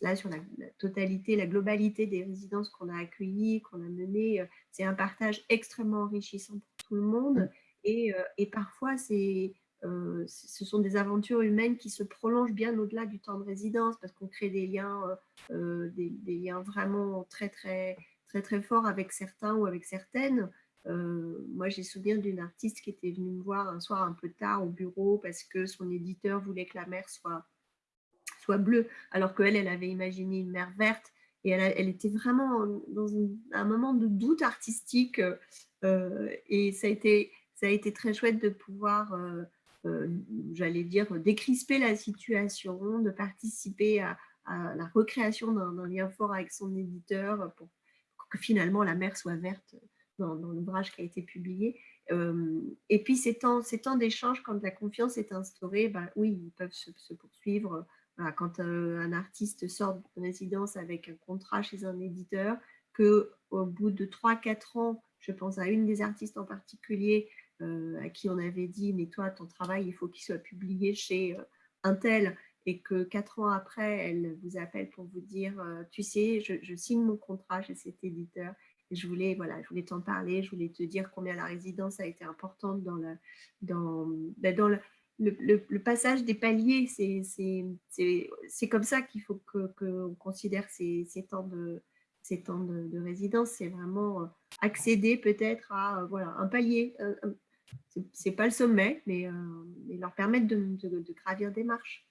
là sur la, totalité, la globalité des résidences qu'on a accueillies, qu'on a menées. C'est un partage extrêmement enrichissant pour tout le monde. Et, euh, et parfois, euh, ce sont des aventures humaines qui se prolongent bien au-delà du temps de résidence parce qu'on crée des liens, des, des, liens vraiment très, très, très, très forts avec certains ou avec certaines. Euh, moi, j'ai souvenir d'une artiste qui était venue me voir un soir un peu tard au bureau parce que son éditeur voulait que la mer soit, soit bleue, alors qu'elle, elle avait imaginé une mer verte. Et elle, était vraiment dans un moment de doute artistique. Euh, et ça a, été, ça a été très chouette de pouvoir, euh, j'allais dire, décrisper la situation, de participer à la recréation d'un lien fort avec son éditeur pour que finalement la mer soit verte dans, l'ouvrage qui a été publié. Euh, et puis, ces temps, ces temps d'échange, quand la confiance est instaurée, ben, oui, ils peuvent se, poursuivre. quand euh, un artiste sort de résidence avec un contrat chez un éditeur, qu'au bout de 3-4 ans, je pense à une des artistes en particulier, à qui on avait dit, mais toi, ton travail, il faut qu'il soit publié chez un tel, et que quatre ans après, elle vous appelle pour vous dire, tu sais, je, signe mon contrat chez cet éditeur, je voulais, voilà, je voulais t'en parler, je voulais te dire combien la résidence a été importante dans, dans, ben, le, passage des paliers, c'est comme ça qu'il faut qu'on que considère ces, ces, temps de, ces temps de, résidence. C'est vraiment accéder peut-être à voilà, un palier. c'est pas le sommet, mais, leur permettre de, de, gravir des marches.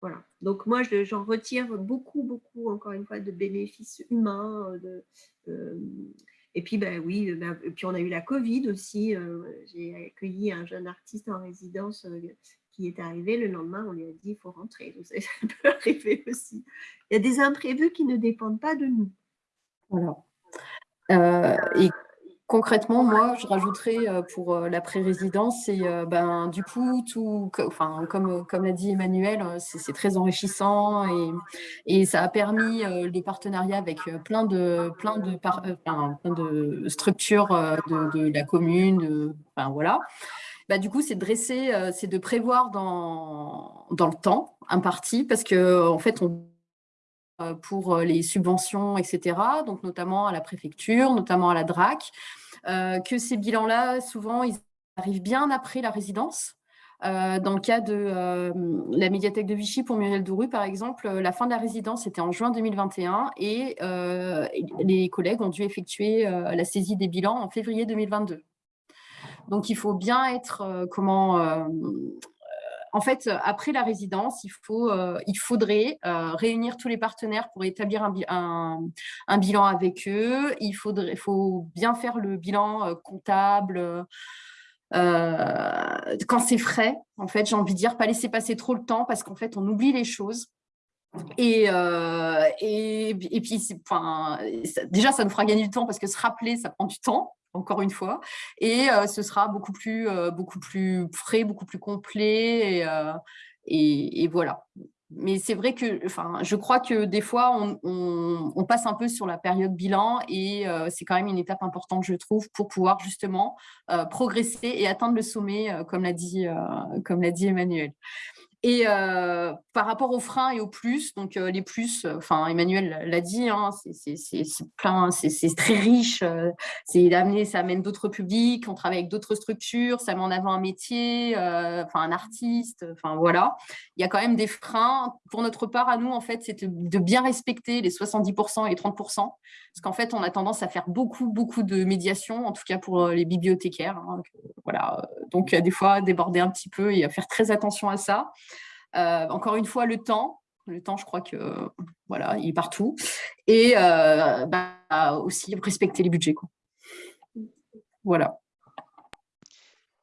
Voilà. Donc moi, j'en retire beaucoup, beaucoup, encore une fois, de bénéfices humains, de, et puis, ben oui, ben, et puis on a eu la Covid aussi. Euh, j'ai accueilli un jeune artiste en résidence euh, qui est arrivé. Le lendemain, on lui a dit il faut rentrer. ça peut arriver aussi. Il y a des imprévus qui ne dépendent pas de nous. Voilà. Euh, et Concrètement, moi, je rajouterais euh, pour euh, la pré-résidence, c'est euh, ben, du coup, tout, enfin, comme, comme l'a dit Emmanuel, c'est très enrichissant et, et, ça a permis des partenariats avec plein de, plein de, de structures de, de, la commune, enfin, voilà. Bah, du coup, c'est de dresser, c'est de prévoir dans, dans le temps imparti parce que en fait, on pour les subventions, etc., donc notamment à la préfecture, notamment à la DRAC, euh, que ces bilans-là, souvent, ils arrivent bien après la résidence. Euh, dans le cas de euh, la médiathèque de Vichy pour Muriel Douru, par exemple, la fin de la résidence était en juin 2021 et les collègues ont dû effectuer la saisie des bilans en février 2022. Donc, il faut bien être comment en fait, euh, après la résidence, il, euh, faudrait euh, réunir tous les partenaires pour établir un, bilan avec eux. Il faudrait, faut bien faire le bilan comptable. quand c'est frais, en fait, j'ai envie de dire, pas laisser passer trop le temps parce qu'en fait, on oublie les choses. Et, et, et, puis, enfin, déjà, ça nous fera gagner du temps parce que se rappeler, ça prend du temps encore une fois, et ce sera beaucoup plus, beaucoup plus frais, beaucoup plus complet, et, et, voilà. Mais c'est vrai que, enfin, je crois que des fois, on, on, passe un peu sur la période bilan et c'est quand même une étape importante, je trouve, pour pouvoir justement progresser et atteindre le sommet, comme l'a dit, comme l'a dit Emmanuel. Et euh, par rapport aux freins et aux plus, donc euh, les plus, euh, enfin Emmanuel l'a dit, hein, c'est très riche, c'est d'amener, ça amène d'autres publics, on travaille avec d'autres structures, ça met en avant un métier, enfin un artiste, enfin voilà. Il y a quand même des freins. Pour notre part, à nous, en fait, c'est de bien respecter les 70% et les 30%, parce qu'en fait, on a tendance à faire beaucoup, beaucoup de médiation, en tout cas pour les bibliothécaires. Hein, voilà, donc des fois déborder un petit peu et à faire très attention à ça. Euh, encore une fois, le temps. Le temps, je crois que voilà, il est partout. Et euh, bah, aussi respecter les budgets. Quoi. Voilà.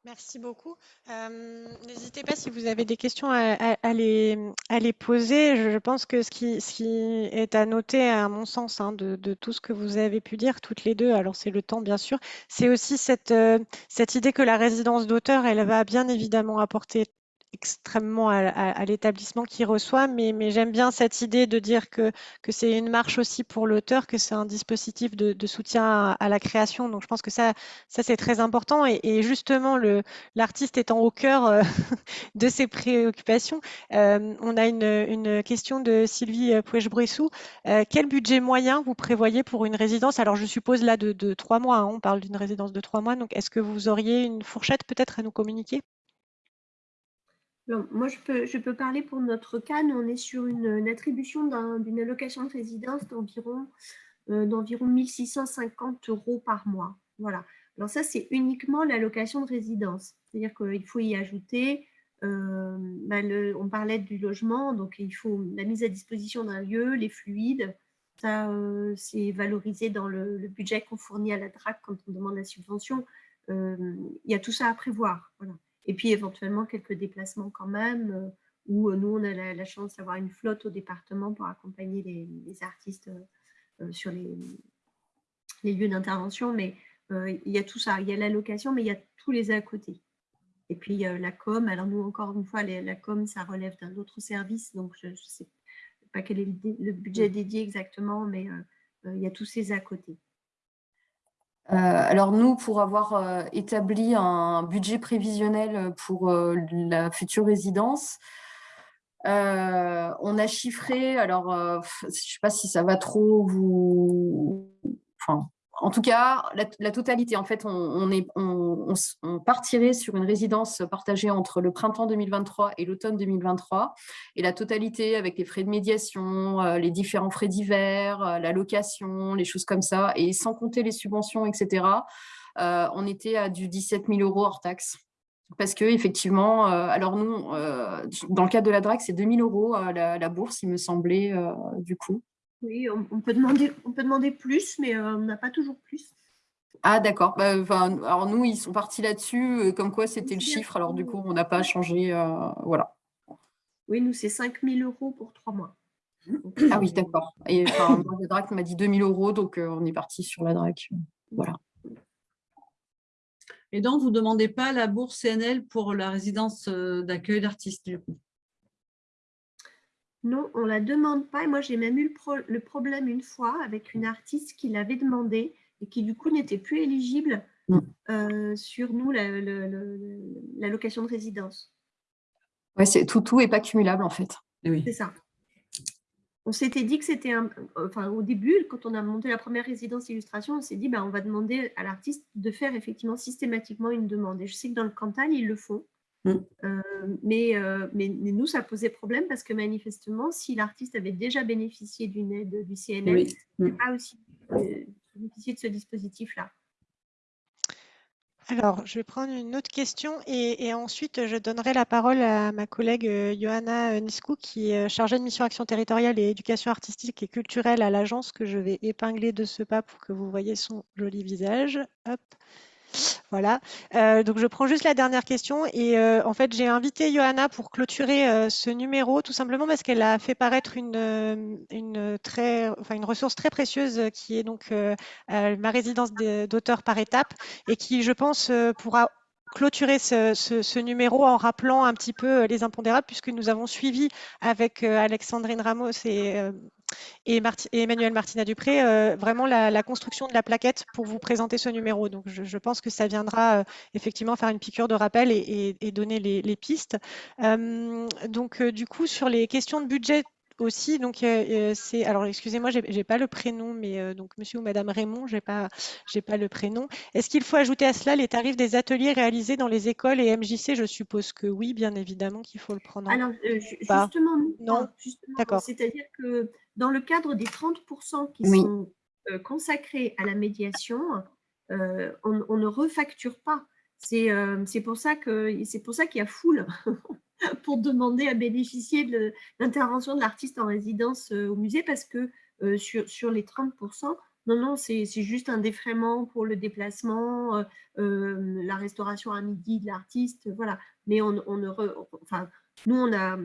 Merci beaucoup. Euh, n'hésitez pas si vous avez des questions à, les, poser. Je, pense que ce qui, est à noter, à mon sens, hein, de, de, tout ce que vous avez pu dire toutes les deux, alors c'est le temps bien sûr, c'est aussi cette, cette idée que la résidence d'auteur, elle va bien évidemment apporter extrêmement à, l'établissement qui reçoit, mais, j'aime bien cette idée de dire que, c'est une marche aussi pour l'auteur, que c'est un dispositif de, soutien à, la création. Donc je pense que ça, c'est très important. Et, justement, l'artiste étant au cœur euh, de ses préoccupations, euh, on a une, question de Sylvie Pouèche-Bressou. Euh, quel budget moyen vous prévoyez pour une résidence? Alors je suppose là de, trois mois, hein, on parle d'une résidence de trois mois. Donc est-ce que vous auriez une fourchette peut-être à nous communiquer? Moi, je peux, je peux parler pour notre cas. Nous, on est sur une, attribution d'une allocation de résidence d'environ euh, d'environ 1650 euros par mois. Voilà. Alors ça, c'est uniquement l'allocation de résidence. C'est-à-dire qu'il faut y ajouter, euh, bah, on parlait du logement, donc il faut la mise à disposition d'un lieu, les fluides. Ça, euh, c'est valorisé dans le, le budget qu'on fournit à la DRAC quand on demande la subvention. il y a tout ça à prévoir. Voilà. Et puis éventuellement quelques déplacements quand même, euh, où euh, nous, on a la, chance d'avoir une flotte au département pour accompagner les, artistes euh, sur les, lieux d'intervention. Mais il y a tout ça, il y a la location, mais il y a tous les à côté. Et puis la com. Alors nous, encore une fois, la com, ça relève d'un autre service, donc je ne sais pas quel est le, budget dédié exactement, mais il y a tous ces à côté. Alors nous, pour avoir établi un budget prévisionnel pour la future résidence, on a chiffré, alors je ne sais pas si ça va trop vous... Enfin, en tout cas, la, totalité, en fait, on, est, on, partirait sur une résidence partagée entre le printemps 2023 et l'automne 2023, et la totalité avec les frais de médiation, euh, les différents frais divers, euh, la location, les choses comme ça, et sans compter les subventions, etc., euh, on était à du 17 000 euros hors taxe. Parce que effectivement, alors nous, dans le cadre de la DRAC, c'est 2 000 euros la, la, bourse, il me semblait, du coup. Oui, on, peut demander, on peut demander plus, mais euh, on n'a pas toujours plus. Ah d'accord. Bah, alors nous, ils sont partis là-dessus, euh, comme quoi c'était le chiffre. Alors du coup, on n'a pas changé. Euh, voilà. Oui, nous, c'est 5 000 euros pour trois mois. Ah oui, d'accord. Et enfin, la DRAC m'a dit 2 000 euros, donc on est parti sur la DRAC. Voilà. Et donc, vous ne demandez pas la bourse CNL pour la résidence d'accueil d'artistes, du coup? Non, on ne la demande pas. Et moi, j'ai même eu le, problème une fois avec une artiste qui l'avait demandé et qui, du coup, n'était plus éligible mm. euh, sur nous, la, location de résidence. Ouais, tout, tout n'est pas cumulable, en fait. Oui. C'est ça. On s'était dit que c'était un... Enfin, au début, quand on a monté la première résidence illustration, on s'est dit, ben, on va demander à l'artiste de faire effectivement systématiquement une demande. Et je sais que dans le Cantal, ils le font. Mm. Euh, mais, euh, mais, mais, nous, ça posait problème parce que manifestement, si l'artiste avait déjà bénéficié d'une aide du CNL, il n'a pas aussi euh, bénéficié de ce dispositif-là. Alors, je vais prendre une autre question et, ensuite je donnerai la parole à ma collègue Johanna Niskou qui est chargée de mission action territoriale et éducation artistique et culturelle à l'agence que je vais épingler de ce pas pour que vous voyez son joli visage. Hop. Voilà, euh, donc je prends juste la dernière question et euh, en fait j'ai invité Johanna pour clôturer euh, ce numéro tout simplement parce qu'elle a fait paraître une, une, très, enfin, une ressource très précieuse qui est donc ma résidence d'auteur par étape et qui je pense pourra clôturer ce, numéro en rappelant un petit peu les impondérables puisque nous avons suivi avec Alexandrine Ramos et et, Emmanuel Martina Dupré, euh, vraiment la, construction de la plaquette pour vous présenter ce numéro. Donc, je, pense que ça viendra euh, effectivement faire une piqûre de rappel et, donner les, pistes. Euh, donc, du coup, sur les questions de budget aussi, donc c'est alors excusez-moi, j'ai, n'ai pas le prénom, mais donc Monsieur ou Madame Raymond, j'ai pas, j'ai pas le prénom. Est-ce qu'il faut ajouter à cela les tarifs des ateliers réalisés dans les écoles et MJC Je suppose que oui, bien évidemment qu'il faut le prendre. Alors justement, non, d'accord. C'est-à-dire que dans le cadre des 30% qui sont euh, consacrés à la médiation, euh, on, ne refacture pas. Euh, c'est pour ça qu'il y a foule pour demander à bénéficier de l'intervention de l'artiste en résidence au musée parce que sur, sur, les 30%, non, non, c'est juste un défraiement pour le déplacement, la restauration à midi de l'artiste, voilà. Mais on, on nous, a,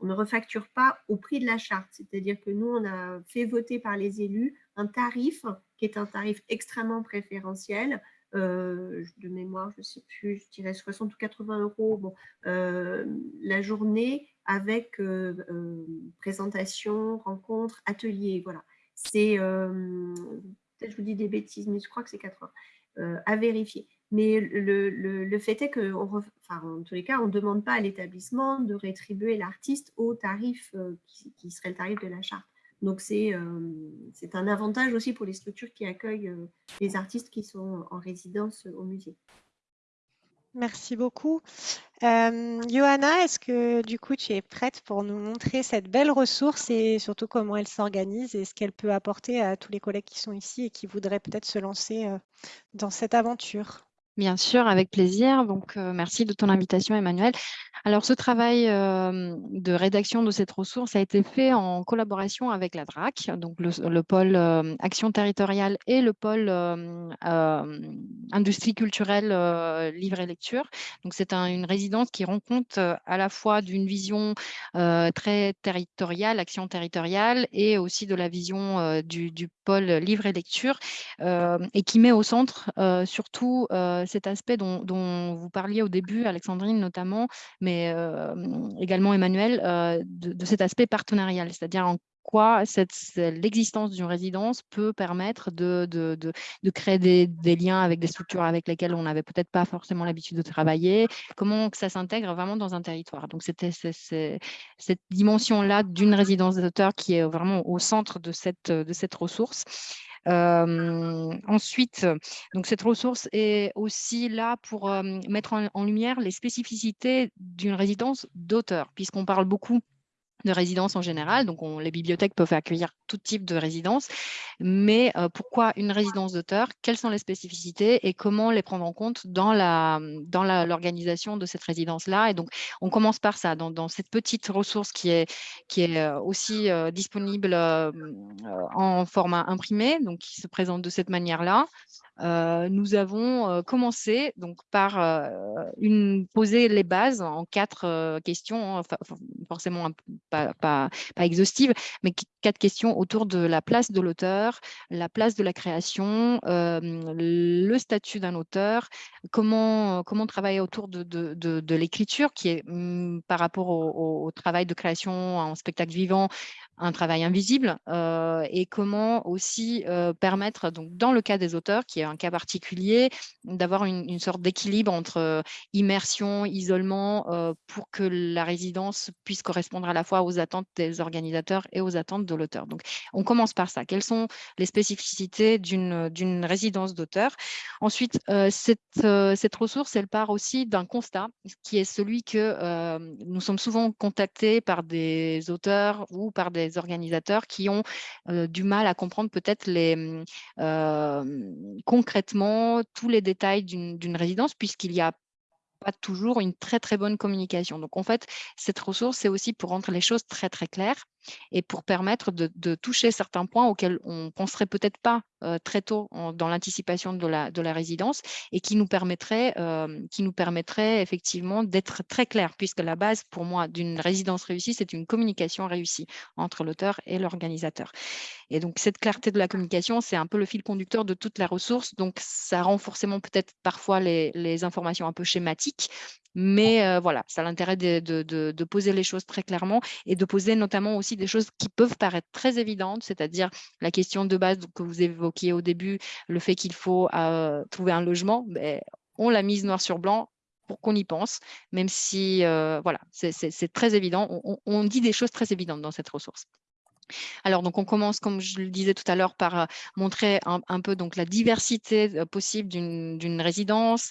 on ne refacture pas au prix de la charte. C'est-à-dire que nous, on a fait voter par les élus un tarif qui est un tarif extrêmement préférentiel. Euh, de mémoire, je ne sais plus, je dirais 60 ou 80 euros euh, la journée avec euh, présentation, rencontre, atelier. Voilà. C'est, peut-être je vous dis des bêtises, mais je crois que c'est 80 à vérifier. Mais le, fait est que, en tous les cas, on ne demande pas à l'établissement de rétribuer l'artiste au tarif qui, serait le tarif de la charte. Donc, c'est euh, un avantage aussi pour les structures qui accueillent euh, les artistes qui sont en résidence au musée. Merci beaucoup. Johanna, est-ce que du coup tu es prête pour nous montrer cette belle ressource et surtout comment elle s'organise et ce qu'elle peut apporter à tous les collègues qui sont ici et qui voudraient peut-être se lancer dans cette aventure? Bien sûr, avec plaisir. Donc, euh, merci de ton invitation, Emmanuel. Alors, ce travail euh, de rédaction de cette ressource a été fait en collaboration avec la DRAC, donc le, pôle euh, action territoriale et le pôle industrie culturelle, livre et lecture. Donc, c'est une résidence qui rend compte à la fois d'une vision très territoriale, action territoriale, et aussi de la vision du, du, pôle livre et lecture, et qui met au centre surtout cet aspect dont, vous parliez au début, Alexandrine notamment, mais également Emmanuel, de, cet aspect partenarial, c'est-à-dire en pourquoi l'existence d'une résidence peut permettre de, de, de, créer des, des, liens avec des structures avec lesquelles on n'avait peut-être pas forcément l'habitude de travailler, comment ça s'intègre vraiment dans un territoire? Donc, c'était cette dimension-là d'une résidence d'auteur qui est vraiment au centre de cette, de cette ressource. Ensuite, donc cette ressource est aussi là pour mettre en, lumière les spécificités d'une résidence d'auteur, puisqu'on parle beaucoup de résidence en général. Donc, les bibliothèques peuvent accueillir tout type de résidence. Mais euh, pourquoi une résidence d'auteur? Quelles sont les spécificités et comment les prendre en compte dans l'organisation dans de cette résidence-là? Et donc, on commence par ça, dans, cette petite ressource qui est, qui est euh, aussi euh, disponible en format imprimé, donc qui se présente de cette manière-là. Euh, nous avons euh, commencé donc, par euh, poser les bases en quatre questions, hein, forcément pas, pas, exhaustives, mais quatre questions autour de la place de l'auteur, la place de la création, le statut d'un auteur, comment, comment travailler autour de, l'écriture, qui est mmh, par rapport au, travail de création en spectacle vivant, un travail invisible euh, et comment aussi euh, permettre, donc, dans le cas des auteurs, qui est un cas particulier, d'avoir une, sorte d'équilibre entre euh, immersion, isolement, pour que la résidence puisse correspondre à la fois aux attentes des organisateurs et aux attentes de l'auteur. Donc, on commence par ça. Quelles sont les spécificités d'une résidence d'auteur? Ensuite, cette, cette ressource, elle part aussi d'un constat, qui est celui que nous sommes souvent contactés par des auteurs ou par des organisateurs qui ont du mal à comprendre peut-être les mmh, concrètement tous les détails d'une résidence puisqu'il y a pas toujours une très très bonne communication. Donc en fait, cette ressource, c'est aussi pour rendre les choses très très claires et pour permettre de, toucher certains points auxquels on penserait peut-être pas euh, très tôt dans l'anticipation de la, de la résidence et qui nous permettrait, euh, qui nous permettrait effectivement d'être très clair, puisque la base pour moi d'une résidence réussie, c'est une communication réussie entre l'auteur et l'organisateur. Et donc cette clarté de la communication, c'est un peu le fil conducteur de toute la ressource, donc ça rend forcément peut-être parfois les informations un peu schématiques, mais euh, voilà, ça a l'intérêt de, poser les choses très clairement et de poser notamment aussi des choses qui peuvent paraître très évidentes, c'est-à-dire la question de base que vous évoquiez au début, le fait qu'il faut trouver un logement, on l'a mise noir sur blanc pour qu'on y pense, même si voilà, c'est très évident. on dit des choses très évidentes dans cette ressource. Alors, donc, on commence, comme je le disais tout à l'heure, par montrer un, peu donc, la diversité possible d'une résidence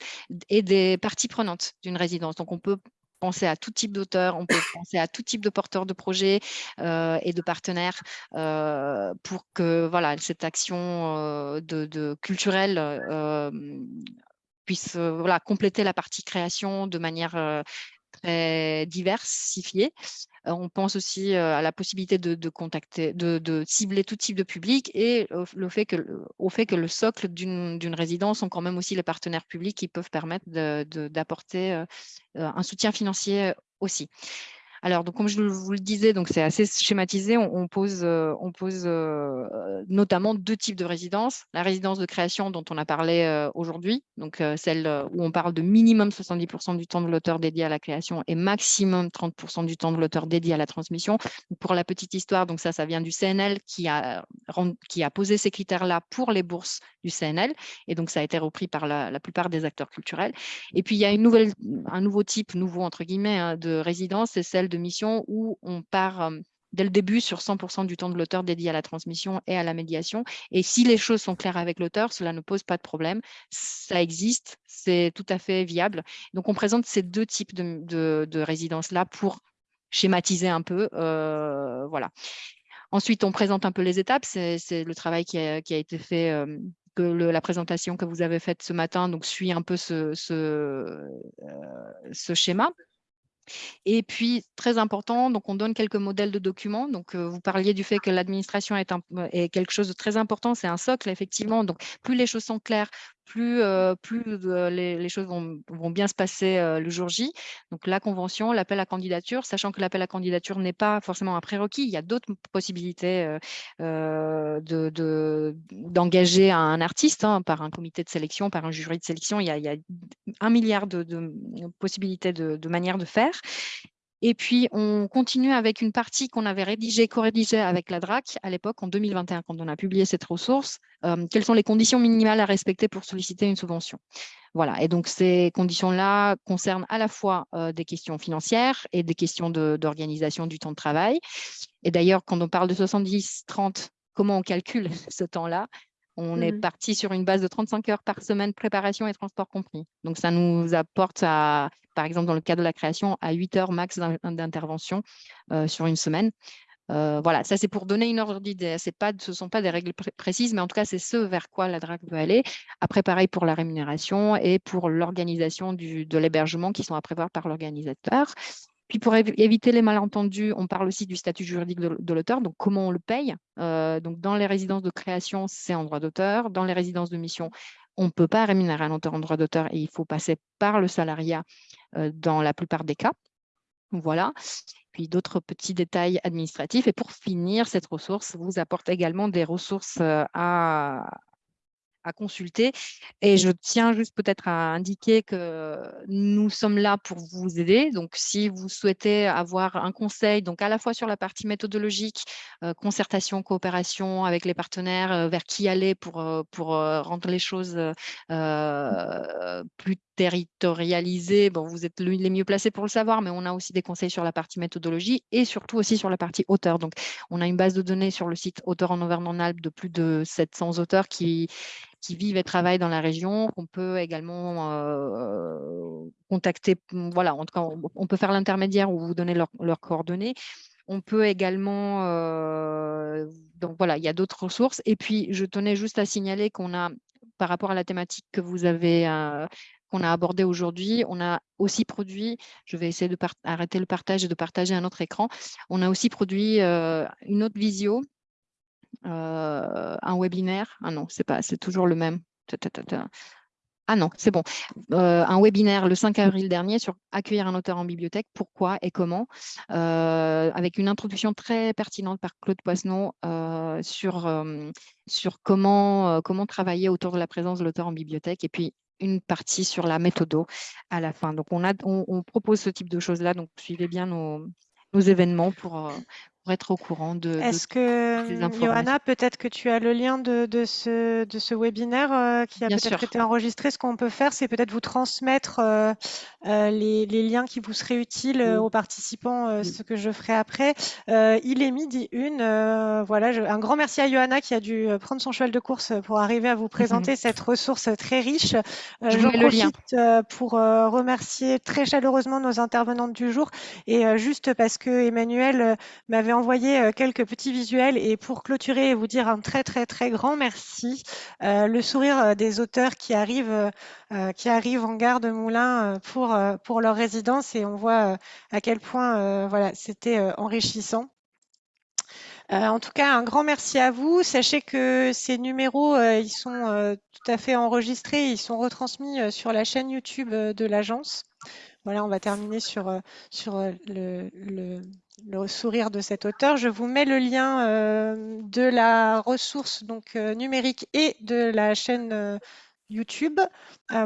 et des parties prenantes d'une résidence. Donc, on peut penser à tout type d'auteurs, on peut penser à tout type de porteurs de projets et de partenaires pour que voilà, cette action culturelle puisse voilà, compléter la partie création de manière très diversifiée. On pense aussi à la possibilité de, contacter, de, cibler tout type de public et le fait que, au fait que le socle d'une résidence sont quand même aussi les partenaires publics qui peuvent permettre d'apporter un soutien financier aussi. Alors, donc, comme je vous le disais, c'est assez schématisé. On, pose, on pose euh, euh, notamment deux types de résidences. La résidence de création dont on a parlé euh, aujourd'hui, donc celle où on parle de minimum 70% du temps de l'auteur dédié à la création et maximum 30% du temps de l'auteur dédié à la transmission. Pour la petite histoire, donc ça, ça vient du CNL qui a, qui a posé ces critères-là pour les bourses du CNL. Et donc, ça a été repris par la, plupart des acteurs culturels. Et puis, il y a une nouvelle, un nouveau type, nouveau entre guillemets, hein, de résidence, c'est celle de mission où on part dès le début sur 100% du temps de l'auteur dédié à la transmission et à la médiation. Et si les choses sont claires avec l'auteur, cela ne pose pas de problème. Ça existe, c'est tout à fait viable. Donc, on présente ces deux types de, de, résidences-là pour schématiser un peu. voilà. Ensuite, on présente un peu les étapes. C'est le travail qui a, été fait que la présentation que vous avez faite ce matin donc, suit un peu ce schéma. Et puis, très important, donc on donne quelques modèles de documents. Donc, euh, vous parliez du fait que l'administration est, est, quelque chose de très important, c'est un socle, effectivement. Donc, plus les choses sont claires, plus, euh, euh, les, choses vont, bien se passer euh, le jour J. Donc la convention, l'appel à candidature, sachant que l'appel à candidature n'est pas forcément un prérequis, il y a d'autres possibilités d'engager un artiste hein, par un comité de sélection, par un jury de sélection. Il y a, un milliard de, possibilités de manières de faire. Et puis, on continue avec une partie qu'on avait rédigée, co-rédigée avec la DRAC à l'époque, en 2021, quand on a publié cette ressource. Euh, quelles sont les conditions minimales à respecter pour solliciter une subvention? Voilà, et donc ces conditions-là concernent à la fois euh, des questions financières et des questions d'organisation du temps de travail. Et d'ailleurs, quand on parle de 70-30, comment on calcule ce temps-là? On est mmh parti sur une base de 35 heures par semaine, préparation et transport compris. Donc, ça nous apporte, à, par exemple, dans le cas de la création, à 8 heures max d'intervention euh, sur une semaine. Euh, voilà, ça c'est pour donner une ordre d'idée. Ce ne sont pas des règles précises, mais en tout cas, c'est ce vers quoi la DRAC veut aller. Après, pareil pour la rémunération et pour l'organisation de l'hébergement qui sont à prévoir par l'organisateur. Puis pour éviter les malentendus, on parle aussi du statut juridique de, l'auteur, donc comment on le paye. Euh, donc dans les résidences de création, c'est en droit d'auteur. Dans les résidences de mission, on ne peut pas rémunérer un auteur en droit d'auteur et il faut passer par le salariat euh, dans la plupart des cas. Voilà. Puis d'autres petits détails administratifs. Et pour finir, cette ressource vous apporte également des ressources euh, à, à consulter. Et je tiens juste peut-être à indiquer que nous sommes là pour vous aider. Donc, si vous souhaitez avoir un conseil, donc à la fois sur la partie méthodologique, euh, concertation, coopération avec les partenaires, euh, vers qui aller pour, euh, pour rendre les choses plus territorialisées, bon, vous êtes les mieux placés pour le savoir, mais on a aussi des conseils sur la partie méthodologie et surtout aussi sur la partie auteur. Donc, on a une base de données sur le site Auteur en Auvergne-en-Alpes de plus de 700 auteurs qui, vivent et travaillent dans la région, qu'on peut également euh, contacter. Voilà, en tout cas, on, peut faire l'intermédiaire ou vous donner leurs coordonnées. On peut également, euh, donc voilà, il y a d'autres ressources. Et puis, je tenais juste à signaler qu'on a, par rapport à la thématique que vous avez, euh, qu'on a abordée aujourd'hui, on a aussi produit, je vais essayer de arrêter le partage et de partager un autre écran, on a aussi produit une autre visio euh, un webinaire. Ah non, c'est pas, c'est toujours le même. Ah non, c'est bon. Euh, un webinaire le 5 avril dernier sur accueillir un auteur en bibliothèque, pourquoi et comment, euh, avec une introduction très pertinente par Claude sur, sur comment, comment travailler autour de la présence de l'auteur en bibliothèque et puis une partie sur la méthode à la fin. Donc, on, a, on, propose ce type de choses-là, donc suivez bien nos, nos événements pour, être au courant de, Est-ce que, hum, Johanna, peut-être que tu as le lien de, de ce, de ce webinaire euh, qui a peut-être été enregistré? Ce qu'on peut faire, c'est peut-être vous transmettre euh, euh, les, les, liens qui vous seraient utiles aux participants, ce que je ferai après. il est midi une. voilà, un grand merci à Johanna qui a dû prendre son cheval de course pour arriver à vous présenter cette ressource très riche. je J'en profite pour remercier très chaleureusement nos intervenantes du jour et juste parce que Emmanuel m'avait envoyer euh, quelques petits visuels et pour clôturer et vous dire un très très très grand merci. Euh, le sourire euh, des auteurs qui arrivent, qui arrivent en gare de Moulins pour, pour leur résidence et on voit à quel point voilà, c'était enrichissant. en tout cas, un grand merci à vous. Sachez que ces numéros, ils sont tout à fait enregistrés, ils sont retransmis sur la chaîne YouTube de l'agence. Voilà, on va terminer sur, sur le, le sourire de cet auteur. Je vous mets le lien euh, de la ressource donc, euh, numérique et de la chaîne euh, YouTube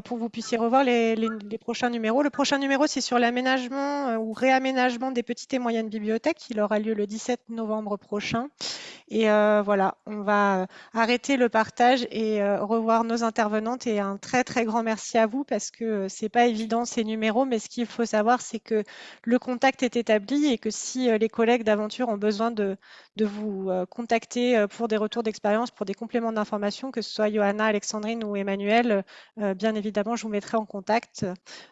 pour que vous puissiez revoir les, prochains numéros. Le prochain numéro, c'est sur l'aménagement ou réaménagement des petites et moyennes bibliothèques. Il aura lieu le 17 novembre prochain. Et euh, voilà, on va euh, arrêter le partage et euh, revoir nos intervenantes. Et un très, très grand merci à vous parce que c'est pas évident ces numéros, mais ce qu'il faut savoir, c'est que le contact est établi et que si les collègues d'aventure ont besoin de, de vous contacter pour des retours d'expérience, pour des compléments d'information, que ce soit Johanna, Alexandrine ou Emmanuel, bien évidemment, je vous mettrai en contact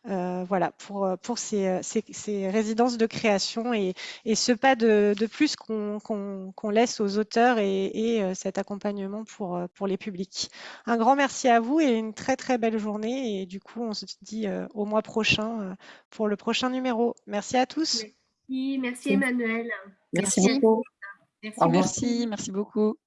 voilà, pour, pour ces, ces, résidences de création et, et ce pas de, de plus qu'on laisse aux autres et, euh, cet accompagnement pour, euh, pour les publics. Un grand merci à vous et une très très belle journée. Et du coup, on se dit euh, au mois prochain pour le prochain numéro. Merci à tous. Merci, merci Emmanuel. Merci, beaucoup. Merci, merci beaucoup.